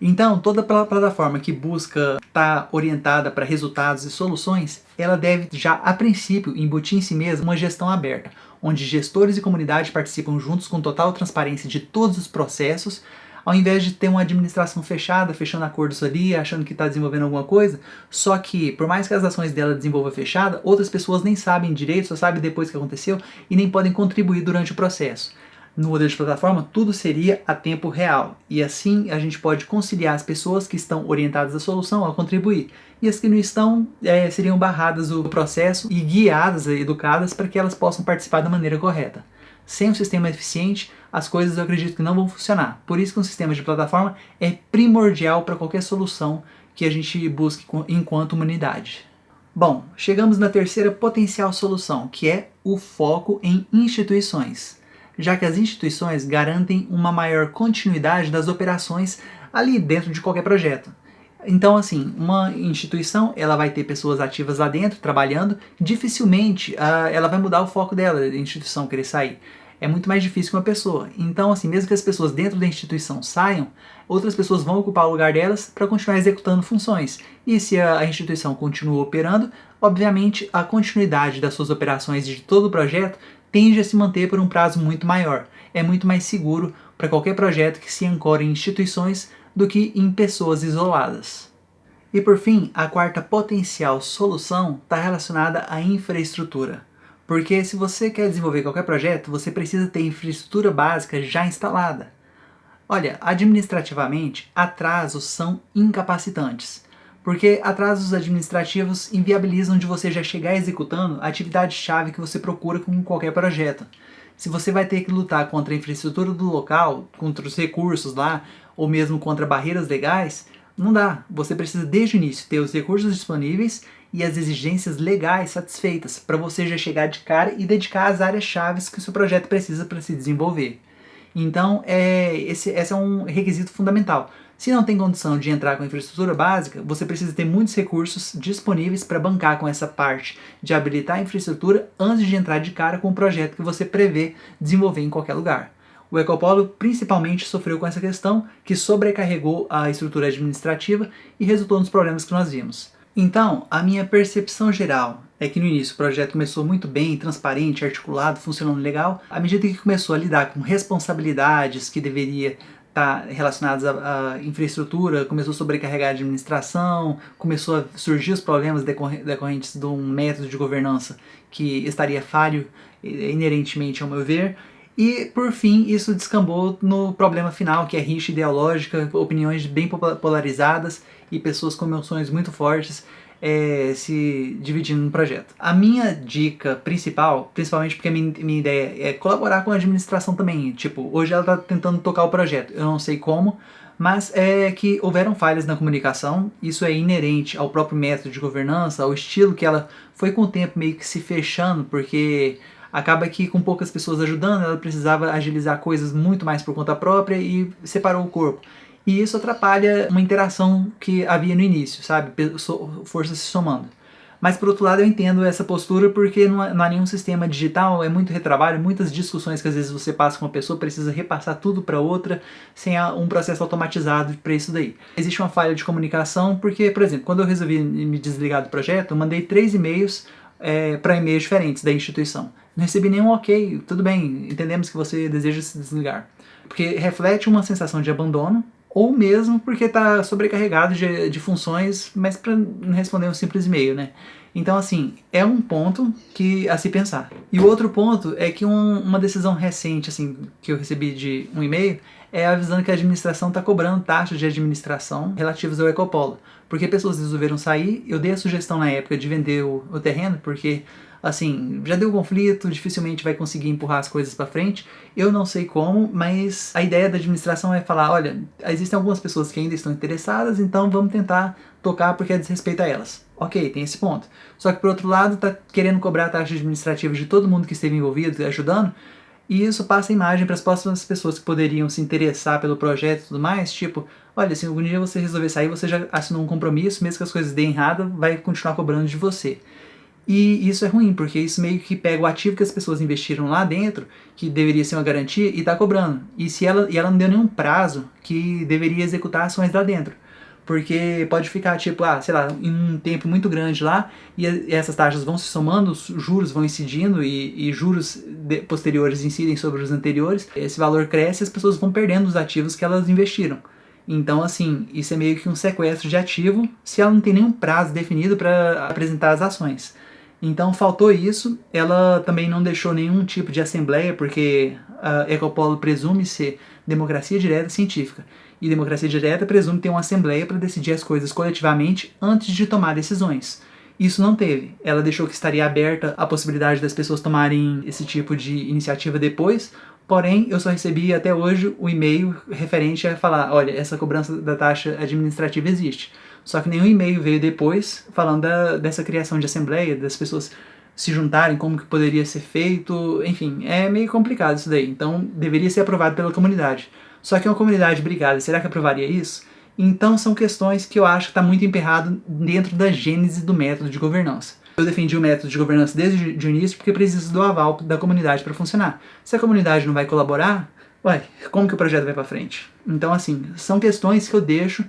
Então, toda plataforma que busca estar tá orientada para resultados e soluções, ela deve já, a princípio, embutir em si mesma uma gestão aberta, onde gestores e comunidade participam juntos com total transparência de todos os processos, ao invés de ter uma administração fechada, fechando acordos ali, achando que está desenvolvendo alguma coisa, só que por mais que as ações dela desenvolva fechada, outras pessoas nem sabem direito, só sabem depois que aconteceu e nem podem contribuir durante o processo. No modelo de plataforma, tudo seria a tempo real, e assim a gente pode conciliar as pessoas que estão orientadas à solução a contribuir, e as que não estão é, seriam barradas do processo e guiadas, educadas para que elas possam participar da maneira correta. Sem um sistema eficiente, as coisas eu acredito que não vão funcionar. Por isso que um sistema de plataforma é primordial para qualquer solução que a gente busque enquanto humanidade. Bom, chegamos na terceira potencial solução, que é o foco em instituições, já que as instituições garantem uma maior continuidade das operações ali dentro de qualquer projeto. Então, assim, uma instituição, ela vai ter pessoas ativas lá dentro, trabalhando, dificilmente uh, ela vai mudar o foco dela, a instituição querer sair. É muito mais difícil que uma pessoa. Então, assim, mesmo que as pessoas dentro da instituição saiam, outras pessoas vão ocupar o lugar delas para continuar executando funções. E se a instituição continua operando, obviamente a continuidade das suas operações de todo o projeto tende a se manter por um prazo muito maior. É muito mais seguro para qualquer projeto que se ancore em instituições do que em pessoas isoladas. E por fim, a quarta potencial solução está relacionada à infraestrutura. Porque se você quer desenvolver qualquer projeto, você precisa ter infraestrutura básica já instalada. Olha, administrativamente, atrasos são incapacitantes, porque atrasos administrativos inviabilizam de você já chegar executando a atividade-chave que você procura com qualquer projeto. Se você vai ter que lutar contra a infraestrutura do local, contra os recursos lá, ou mesmo contra barreiras legais, não dá. Você precisa desde o início ter os recursos disponíveis e as exigências legais satisfeitas para você já chegar de cara e dedicar as áreas chaves que o seu projeto precisa para se desenvolver. Então, é, esse, esse é um requisito fundamental. Se não tem condição de entrar com infraestrutura básica, você precisa ter muitos recursos disponíveis para bancar com essa parte de habilitar a infraestrutura antes de entrar de cara com o projeto que você prevê desenvolver em qualquer lugar. O Ecopolo principalmente sofreu com essa questão, que sobrecarregou a estrutura administrativa e resultou nos problemas que nós vimos. Então, a minha percepção geral é que no início o projeto começou muito bem, transparente, articulado, funcionando legal. À medida que começou a lidar com responsabilidades que deveria estar relacionadas à, à infraestrutura, começou a sobrecarregar a administração, começou a surgir os problemas decorrentes de um método de governança que estaria falho inerentemente ao meu ver, e, por fim, isso descambou no problema final, que é rixa ideológica, opiniões bem polarizadas e pessoas com emoções muito fortes é, se dividindo no projeto. A minha dica principal, principalmente porque a minha, minha ideia é colaborar com a administração também, tipo, hoje ela está tentando tocar o projeto, eu não sei como, mas é que houveram falhas na comunicação, isso é inerente ao próprio método de governança, ao estilo que ela foi com o tempo meio que se fechando, porque acaba que com poucas pessoas ajudando, ela precisava agilizar coisas muito mais por conta própria e separou o corpo. E isso atrapalha uma interação que havia no início, sabe? Forças se somando. Mas por outro lado eu entendo essa postura porque não há nenhum sistema digital, é muito retrabalho, muitas discussões que às vezes você passa com uma pessoa, precisa repassar tudo para outra, sem um processo automatizado para isso daí. Existe uma falha de comunicação porque, por exemplo, quando eu resolvi me desligar do projeto, eu mandei três e-mails é, para e-mails diferentes da instituição. Não recebi nenhum ok, tudo bem, entendemos que você deseja se desligar. Porque reflete uma sensação de abandono, ou mesmo porque está sobrecarregado de, de funções, mas para responder um simples e-mail, né? Então, assim, é um ponto que a se pensar. E o outro ponto é que um, uma decisão recente, assim, que eu recebi de um e-mail, é avisando que a administração está cobrando taxas de administração relativas ao Ecopolo. Porque pessoas resolveram sair, eu dei a sugestão na época de vender o, o terreno, porque assim, já deu conflito, dificilmente vai conseguir empurrar as coisas para frente. Eu não sei como, mas a ideia da administração é falar, olha, existem algumas pessoas que ainda estão interessadas, então vamos tentar tocar porque é desrespeito a elas. Ok, tem esse ponto. Só que por outro lado, tá querendo cobrar a taxa administrativa de todo mundo que esteve envolvido, ajudando, e isso passa a imagem para as próximas pessoas que poderiam se interessar pelo projeto e tudo mais, tipo, olha, se algum dia você resolver sair, você já assinou um compromisso, mesmo que as coisas deem errado, vai continuar cobrando de você. E isso é ruim, porque isso meio que pega o ativo que as pessoas investiram lá dentro, que deveria ser uma garantia, e está cobrando. E, se ela, e ela não deu nenhum prazo que deveria executar ações lá dentro. porque pode ficar tipo, ah, sei lá, em um tempo muito grande lá, e essas taxas vão se somando, os juros vão incidindo e, e juros posteriores incidem sobre os anteriores, esse valor cresce e as pessoas vão perdendo os ativos que elas investiram. Então, assim, isso é meio que um sequestro de ativo se ela não tem nenhum prazo definido para apresentar as ações. Então faltou isso, ela também não deixou nenhum tipo de assembleia, porque a Ecopolo presume ser democracia direta científica. E democracia direta presume ter uma assembleia para decidir as coisas coletivamente antes de tomar decisões. Isso não teve. Ela deixou que estaria aberta a possibilidade das pessoas tomarem esse tipo de iniciativa depois, porém eu só recebi até hoje o e-mail referente a falar, olha, essa cobrança da taxa administrativa existe. Só que nenhum e-mail veio depois falando da, dessa criação de assembleia, das pessoas se juntarem, como que poderia ser feito, enfim, é meio complicado isso daí. Então deveria ser aprovado pela comunidade. Só que uma comunidade brigada, será que aprovaria isso? Então são questões que eu acho que está muito emperrado dentro da gênese do método de governança. Eu defendi o método de governança desde o início porque precisa do aval da comunidade para funcionar. Se a comunidade não vai colaborar, ué, como que o projeto vai para frente? Então assim, são questões que eu deixo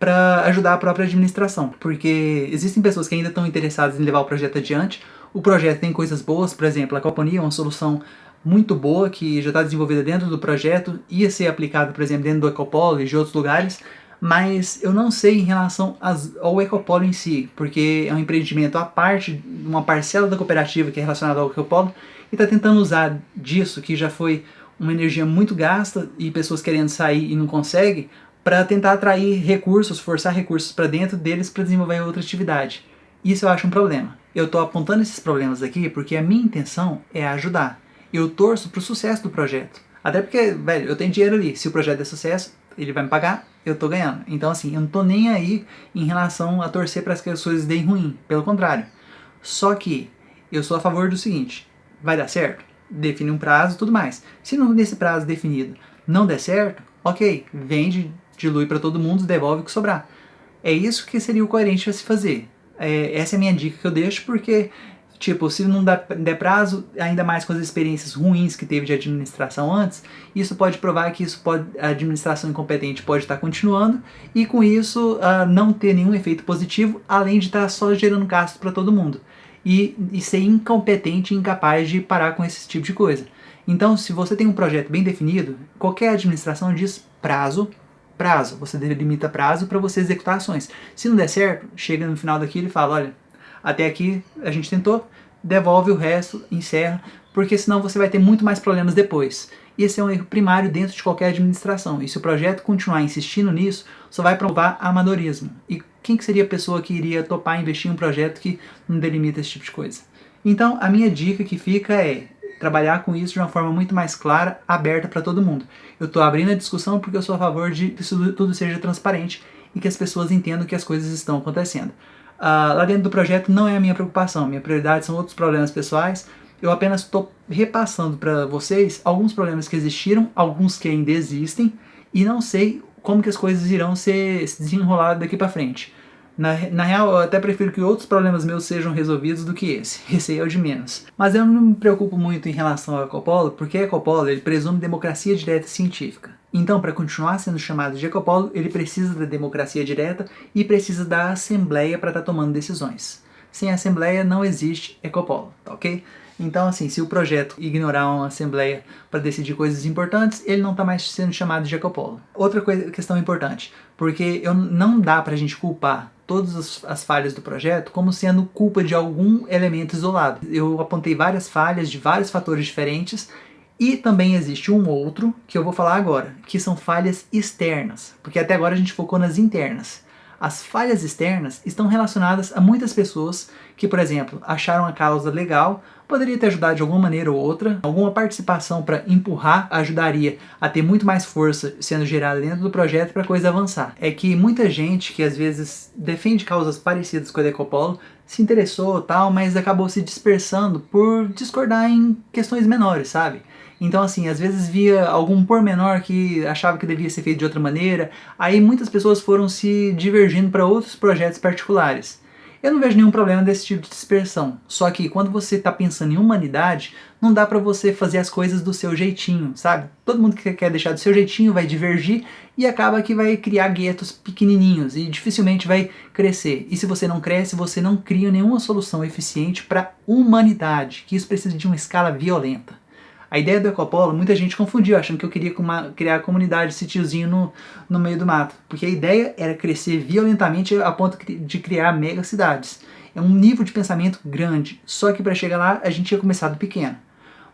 para ajudar a própria administração, porque existem pessoas que ainda estão interessadas em levar o projeto adiante, o projeto tem coisas boas, por exemplo, a Coponia é uma solução muito boa que já está desenvolvida dentro do projeto, ia ser aplicada, por exemplo, dentro do Ecopolo e de outros lugares, mas eu não sei em relação ao Ecopolo em si, porque é um empreendimento à parte, uma parcela da cooperativa que é relacionada ao Ecopolo, e está tentando usar disso, que já foi uma energia muito gasta e pessoas querendo sair e não conseguem, para tentar atrair recursos, forçar recursos para dentro deles para desenvolver outra atividade. Isso eu acho um problema. Eu estou apontando esses problemas aqui porque a minha intenção é ajudar. Eu torço para o sucesso do projeto. Até porque, velho, eu tenho dinheiro ali. Se o projeto é sucesso, ele vai me pagar, eu estou ganhando. Então, assim, eu não estou nem aí em relação a torcer para as coisas deem ruim. Pelo contrário. Só que eu sou a favor do seguinte: vai dar certo? Define um prazo tudo mais. Se não nesse prazo definido não der certo, ok, vende dilui para todo mundo, devolve o que sobrar. É isso que seria o coerente a se fazer. É, essa é a minha dica que eu deixo, porque, tipo, se não der prazo, ainda mais com as experiências ruins que teve de administração antes, isso pode provar que isso pode, a administração incompetente pode estar continuando, e com isso uh, não ter nenhum efeito positivo, além de estar só gerando gasto para todo mundo. E, e ser incompetente e incapaz de parar com esse tipo de coisa. Então, se você tem um projeto bem definido, qualquer administração diz prazo, prazo. Você delimita prazo para você executar ações. Se não der certo, chega no final daquilo e fala, olha, até aqui a gente tentou, devolve o resto, encerra, porque senão você vai ter muito mais problemas depois. E esse é um erro primário dentro de qualquer administração. E se o projeto continuar insistindo nisso, só vai provar amadorismo. E quem que seria a pessoa que iria topar investir em um projeto que não delimita esse tipo de coisa? Então, a minha dica que fica é trabalhar com isso de uma forma muito mais clara, aberta para todo mundo. Eu estou abrindo a discussão porque eu sou a favor de que isso tudo seja transparente e que as pessoas entendam que as coisas estão acontecendo. Uh, lá dentro do projeto não é a minha preocupação, minha prioridade são outros problemas pessoais, eu apenas estou repassando para vocês alguns problemas que existiram, alguns que ainda existem, e não sei como que as coisas irão ser, se desenrolar daqui para frente. Na, na real, eu até prefiro que outros problemas meus sejam resolvidos do que esse. Esse aí é o de menos. Mas eu não me preocupo muito em relação ao Ecopolo, porque Ecopolo ele presume democracia direta científica. Então, para continuar sendo chamado de Ecopolo, ele precisa da democracia direta e precisa da Assembleia para estar tá tomando decisões. Sem Assembleia não existe Ecopolo, tá ok? Então, assim, se o projeto ignorar uma assembleia para decidir coisas importantes, ele não está mais sendo chamado de Ecopolo. Outra coisa, questão importante, porque eu, não dá para a gente culpar todas as falhas do projeto como sendo culpa de algum elemento isolado. Eu apontei várias falhas de vários fatores diferentes e também existe um outro que eu vou falar agora, que são falhas externas, porque até agora a gente focou nas internas. As falhas externas estão relacionadas a muitas pessoas que, por exemplo, acharam a causa legal, poderia ter ajudado de alguma maneira ou outra, alguma participação para empurrar ajudaria a ter muito mais força sendo gerada dentro do projeto para a coisa avançar. É que muita gente que às vezes defende causas parecidas com a Decopolo se interessou tal, mas acabou se dispersando por discordar em questões menores, sabe? Então, assim, às vezes via algum pormenor que achava que devia ser feito de outra maneira, aí muitas pessoas foram se divergindo para outros projetos particulares. Eu não vejo nenhum problema desse tipo de dispersão, só que quando você está pensando em humanidade, não dá para você fazer as coisas do seu jeitinho, sabe? Todo mundo que quer deixar do seu jeitinho vai divergir e acaba que vai criar guetos pequenininhos e dificilmente vai crescer. E se você não cresce, você não cria nenhuma solução eficiente para humanidade, que isso precisa de uma escala violenta. A ideia do Ecopolo, muita gente confundiu, achando que eu queria uma, criar a comunidade, sítiozinho no, no meio do mato. Porque a ideia era crescer violentamente a ponto de criar mega cidades. É um nível de pensamento grande, só que para chegar lá a gente tinha começado pequeno.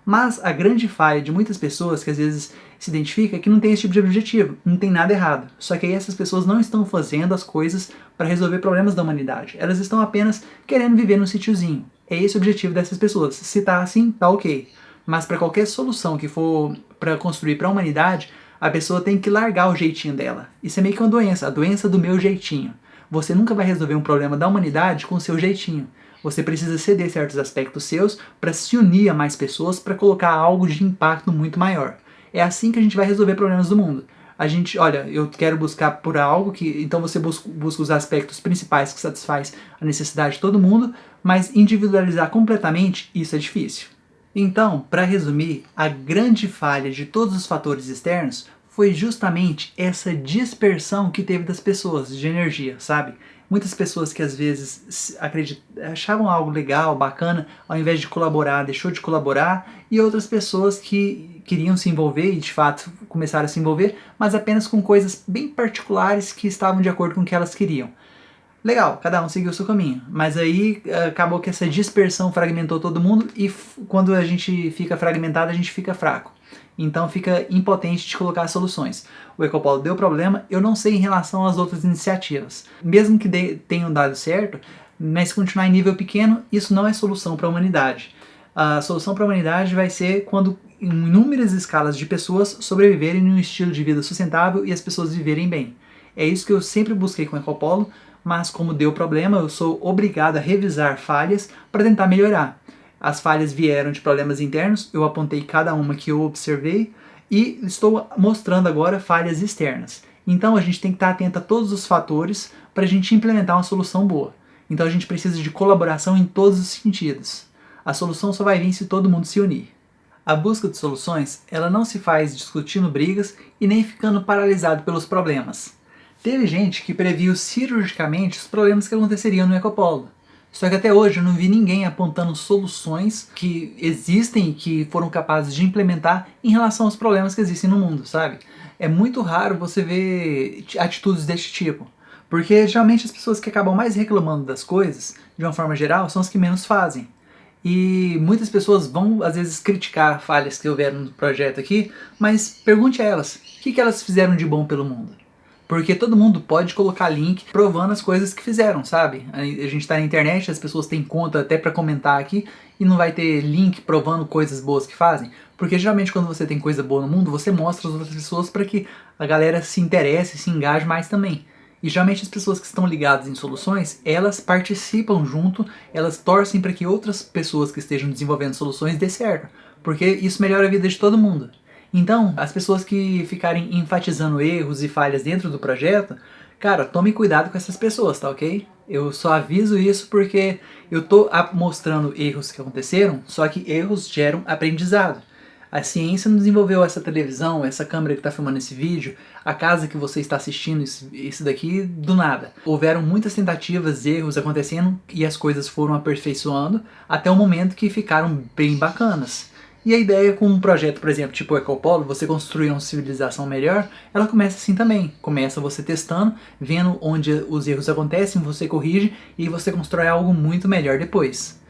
Mas a grande falha de muitas pessoas que às vezes se identifica é que não tem esse tipo de objetivo, não tem nada errado. Só que aí essas pessoas não estão fazendo as coisas para resolver problemas da humanidade. Elas estão apenas querendo viver num sítiozinho. É esse o objetivo dessas pessoas. Se tá assim, tá ok. Mas para qualquer solução que for para construir para a humanidade, a pessoa tem que largar o jeitinho dela. Isso é meio que uma doença, a doença do meu jeitinho. Você nunca vai resolver um problema da humanidade com o seu jeitinho. Você precisa ceder certos aspectos seus para se unir a mais pessoas para colocar algo de impacto muito maior. É assim que a gente vai resolver problemas do mundo. A gente, olha, eu quero buscar por algo que, então você busca, busca os aspectos principais que satisfaz a necessidade de todo mundo, mas individualizar completamente, isso é difícil. Então, para resumir, a grande falha de todos os fatores externos foi justamente essa dispersão que teve das pessoas de energia, sabe? Muitas pessoas que às vezes achavam algo legal, bacana, ao invés de colaborar, deixou de colaborar, e outras pessoas que queriam se envolver e de fato começaram a se envolver, mas apenas com coisas bem particulares que estavam de acordo com o que elas queriam. Legal, cada um seguiu o seu caminho, mas aí eh, acabou que essa dispersão fragmentou todo mundo e quando a gente fica fragmentado, a gente fica fraco. Então fica impotente de colocar soluções. O Ecopolo deu problema, eu não sei em relação às outras iniciativas. Mesmo que tenham dado certo, mas se continuar em nível pequeno, isso não é solução para a humanidade. A solução para a humanidade vai ser quando inúmeras escalas de pessoas sobreviverem num estilo de vida sustentável e as pessoas viverem bem. É isso que eu sempre busquei com o Ecopolo, mas como deu problema, eu sou obrigado a revisar falhas para tentar melhorar. As falhas vieram de problemas internos, eu apontei cada uma que eu observei e estou mostrando agora falhas externas. Então a gente tem que estar atento a todos os fatores para a gente implementar uma solução boa. Então a gente precisa de colaboração em todos os sentidos. A solução só vai vir se todo mundo se unir. A busca de soluções, ela não se faz discutindo brigas e nem ficando paralisado pelos problemas. Teve gente que previu cirurgicamente os problemas que aconteceriam no Ecopolo. Só que até hoje eu não vi ninguém apontando soluções que existem e que foram capazes de implementar em relação aos problemas que existem no mundo, sabe? É muito raro você ver atitudes deste tipo. Porque geralmente as pessoas que acabam mais reclamando das coisas, de uma forma geral, são as que menos fazem. E muitas pessoas vão, às vezes, criticar falhas que houveram no projeto aqui, mas pergunte a elas, o que elas fizeram de bom pelo mundo? Porque todo mundo pode colocar link provando as coisas que fizeram, sabe? A gente está na internet, as pessoas têm conta até para comentar aqui e não vai ter link provando coisas boas que fazem. Porque geralmente quando você tem coisa boa no mundo, você mostra as outras pessoas para que a galera se interesse, se engaje mais também. E geralmente as pessoas que estão ligadas em soluções, elas participam junto, elas torcem para que outras pessoas que estejam desenvolvendo soluções dê certo. Porque isso melhora a vida de todo mundo. Então, as pessoas que ficarem enfatizando erros e falhas dentro do projeto, cara, tome cuidado com essas pessoas, tá ok? Eu só aviso isso porque eu tô mostrando erros que aconteceram, só que erros geram aprendizado. A ciência não desenvolveu essa televisão, essa câmera que está filmando esse vídeo, a casa que você está assistindo isso daqui do nada. Houveram muitas tentativas, erros acontecendo e as coisas foram aperfeiçoando até o momento que ficaram bem bacanas. E a ideia com um projeto, por exemplo, tipo o Ecopolo, você construir uma civilização melhor, ela começa assim também. Começa você testando, vendo onde os erros acontecem, você corrige e você constrói algo muito melhor depois.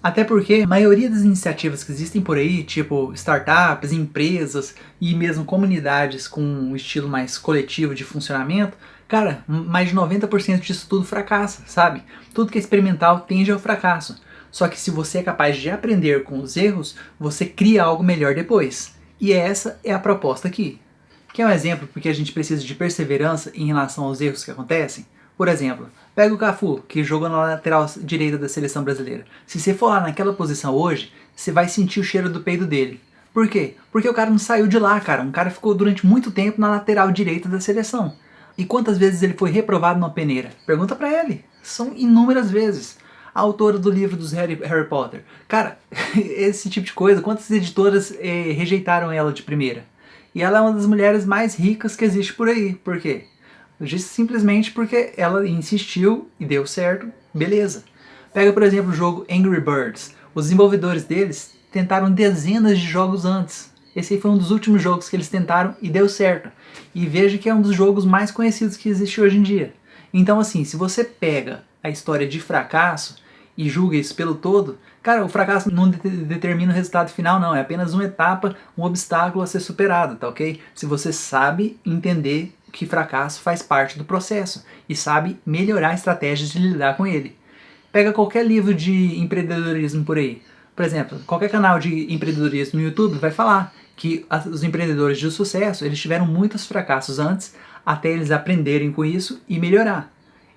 Até porque a maioria das iniciativas que existem por aí, tipo startups, empresas e mesmo comunidades com um estilo mais coletivo de funcionamento, cara, mais de 90% disso tudo fracassa, sabe? Tudo que é experimental tende ao fracasso. Só que se você é capaz de aprender com os erros, você cria algo melhor depois. E essa é a proposta aqui. Quer um exemplo porque a gente precisa de perseverança em relação aos erros que acontecem? Por exemplo, pega o Cafu, que jogou na lateral direita da seleção brasileira. Se você for lá naquela posição hoje, você vai sentir o cheiro do peido dele. Por quê? Porque o cara não saiu de lá, cara. Um cara ficou durante muito tempo na lateral direita da seleção. E quantas vezes ele foi reprovado numa peneira? Pergunta pra ele São inúmeras vezes. A autora do livro dos Harry, Harry Potter. Cara, esse tipo de coisa, quantas editoras eh, rejeitaram ela de primeira? E ela é uma das mulheres mais ricas que existe por aí. Por quê? Eu disse simplesmente porque ela insistiu e deu certo, beleza. Pega, por exemplo, o jogo Angry Birds. Os desenvolvedores deles tentaram dezenas de jogos antes. Esse foi um dos últimos jogos que eles tentaram e deu certo. E veja que é um dos jogos mais conhecidos que existe hoje em dia. Então assim, se você pega a história de fracasso e julga isso pelo todo, cara, o fracasso não de determina o resultado final não, é apenas uma etapa, um obstáculo a ser superado, tá ok? Se você sabe entender que fracasso faz parte do processo e sabe melhorar estratégias de lidar com ele. Pega qualquer livro de empreendedorismo por aí. Por exemplo, qualquer canal de empreendedorismo no YouTube vai falar que os empreendedores de sucesso, eles tiveram muitos fracassos antes, até eles aprenderem com isso e melhorar.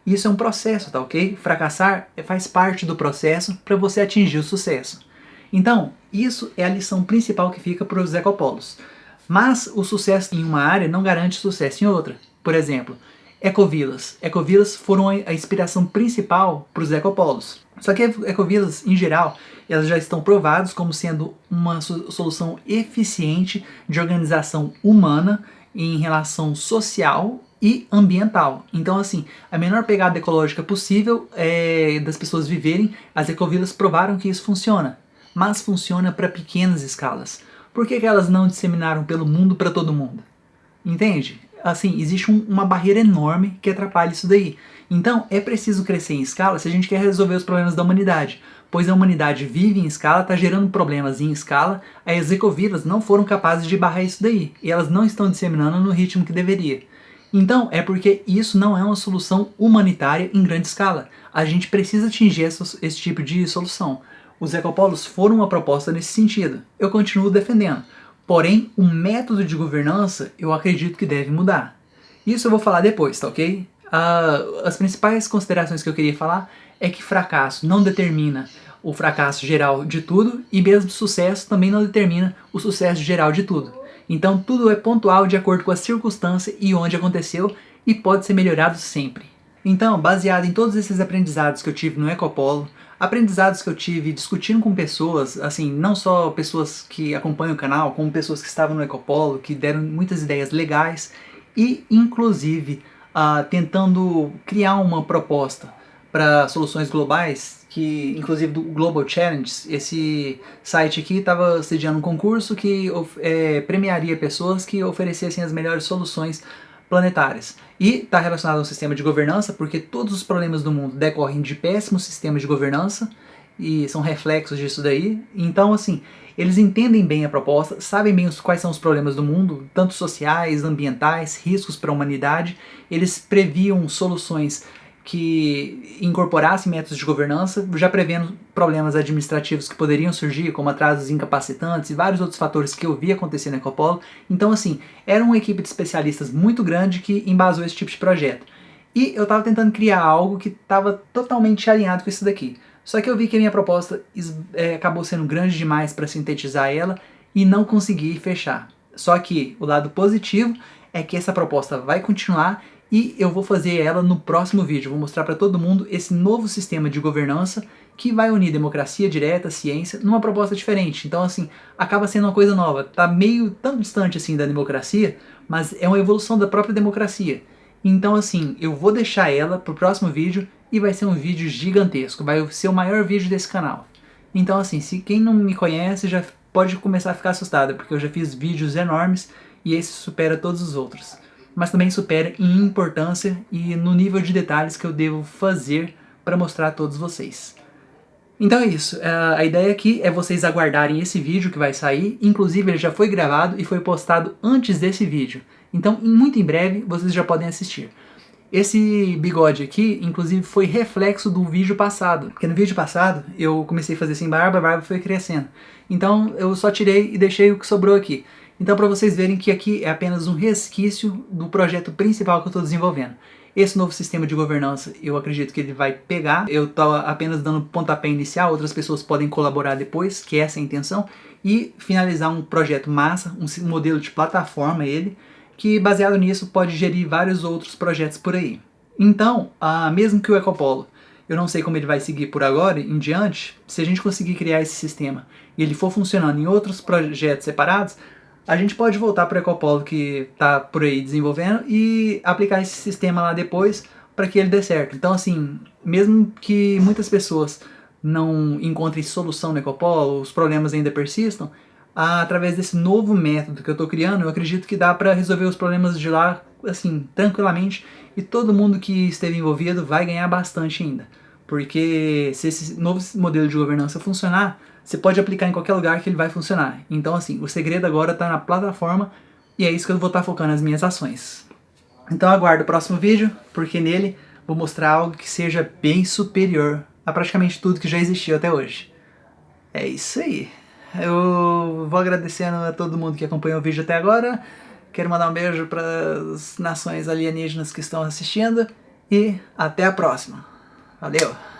Isso é um processo, tá ok? Fracassar faz parte do processo para você atingir o sucesso. Então, isso é a lição principal que fica para os ecopolos. Mas o sucesso em uma área não garante sucesso em outra. Por exemplo, ecovilas. Ecovilas foram a inspiração principal para os ecopolos. Só que ecovilas, em geral, elas já estão provadas como sendo uma solução eficiente de organização humana em relação social e ambiental. Então, assim, a menor pegada ecológica possível é, das pessoas viverem, as ecovilas provaram que isso funciona. Mas funciona para pequenas escalas. Por que, que elas não disseminaram pelo mundo para todo mundo? Entende? Assim, existe um, uma barreira enorme que atrapalha isso daí. Então, é preciso crescer em escala se a gente quer resolver os problemas da humanidade. Pois a humanidade vive em escala, está gerando problemas em escala, as ecovilas não foram capazes de barrar isso daí. E elas não estão disseminando no ritmo que deveria. Então, é porque isso não é uma solução humanitária em grande escala. A gente precisa atingir esse tipo de solução. Os ecopolos foram uma proposta nesse sentido. Eu continuo defendendo. Porém, o método de governança eu acredito que deve mudar. Isso eu vou falar depois, tá ok? Uh, as principais considerações que eu queria falar é que fracasso não determina o fracasso geral de tudo e mesmo sucesso também não determina o sucesso geral de tudo. Então tudo é pontual de acordo com a circunstância e onde aconteceu e pode ser melhorado sempre. Então, baseado em todos esses aprendizados que eu tive no Ecopolo, aprendizados que eu tive discutindo com pessoas, assim, não só pessoas que acompanham o canal, como pessoas que estavam no Ecopolo, que deram muitas ideias legais e, inclusive, uh, tentando criar uma proposta para soluções globais, que inclusive do Global Challenge, esse site aqui estava sediando um concurso que é, premiaria pessoas que oferecessem as melhores soluções planetárias. E está relacionado ao sistema de governança, porque todos os problemas do mundo decorrem de péssimos sistemas de governança, e são reflexos disso daí. Então, assim, eles entendem bem a proposta, sabem bem os, quais são os problemas do mundo, tanto sociais, ambientais, riscos para a humanidade. Eles previam soluções que incorporasse métodos de governança, já prevendo problemas administrativos que poderiam surgir, como atrasos incapacitantes e vários outros fatores que eu vi acontecer na Ecopolo. Então, assim, era uma equipe de especialistas muito grande que embasou esse tipo de projeto. E eu estava tentando criar algo que estava totalmente alinhado com isso daqui. Só que eu vi que a minha proposta é, acabou sendo grande demais para sintetizar ela e não consegui fechar. Só que o lado positivo é que essa proposta vai continuar e eu vou fazer ela no próximo vídeo. Vou mostrar para todo mundo esse novo sistema de governança que vai unir democracia direta, ciência, numa proposta diferente. Então, assim, acaba sendo uma coisa nova. Tá meio tão distante assim da democracia, mas é uma evolução da própria democracia. Então, assim, eu vou deixar ela pro próximo vídeo e vai ser um vídeo gigantesco. Vai ser o maior vídeo desse canal. Então, assim, se quem não me conhece já pode começar a ficar assustado, porque eu já fiz vídeos enormes e esse supera todos os outros mas também supera em importância e no nível de detalhes que eu devo fazer para mostrar a todos vocês. Então é isso, é, a ideia aqui é vocês aguardarem esse vídeo que vai sair, inclusive ele já foi gravado e foi postado antes desse vídeo, então muito em breve vocês já podem assistir. Esse bigode aqui, inclusive, foi reflexo do vídeo passado, porque no vídeo passado eu comecei a fazer sem barba, a barba foi crescendo. Então eu só tirei e deixei o que sobrou aqui. Então para vocês verem que aqui é apenas um resquício do projeto principal que eu estou desenvolvendo. Esse novo sistema de governança, eu acredito que ele vai pegar, eu estou apenas dando pontapé inicial, outras pessoas podem colaborar depois, que é essa é a intenção, e finalizar um projeto massa, um modelo de plataforma ele, que baseado nisso pode gerir vários outros projetos por aí. Então, ah, mesmo que o Ecopolo eu não sei como ele vai seguir por agora em diante, se a gente conseguir criar esse sistema e ele for funcionando em outros projetos separados, a gente pode voltar para o Ecopolo que está por aí desenvolvendo e aplicar esse sistema lá depois para que ele dê certo. Então assim, mesmo que muitas pessoas não encontrem solução no Ecopolo, os problemas ainda persistam, através desse novo método que eu estou criando, eu acredito que dá para resolver os problemas de lá assim, tranquilamente e todo mundo que esteve envolvido vai ganhar bastante ainda. Porque se esse novo modelo de governança funcionar, você pode aplicar em qualquer lugar que ele vai funcionar. Então assim, o segredo agora está na plataforma e é isso que eu vou estar tá focando as minhas ações. Então aguardo o próximo vídeo, porque nele vou mostrar algo que seja bem superior a praticamente tudo que já existiu até hoje. É isso aí. Eu vou agradecendo a todo mundo que acompanhou o vídeo até agora. Quero mandar um beijo para as nações alienígenas que estão assistindo. E até a próxima. Valeu!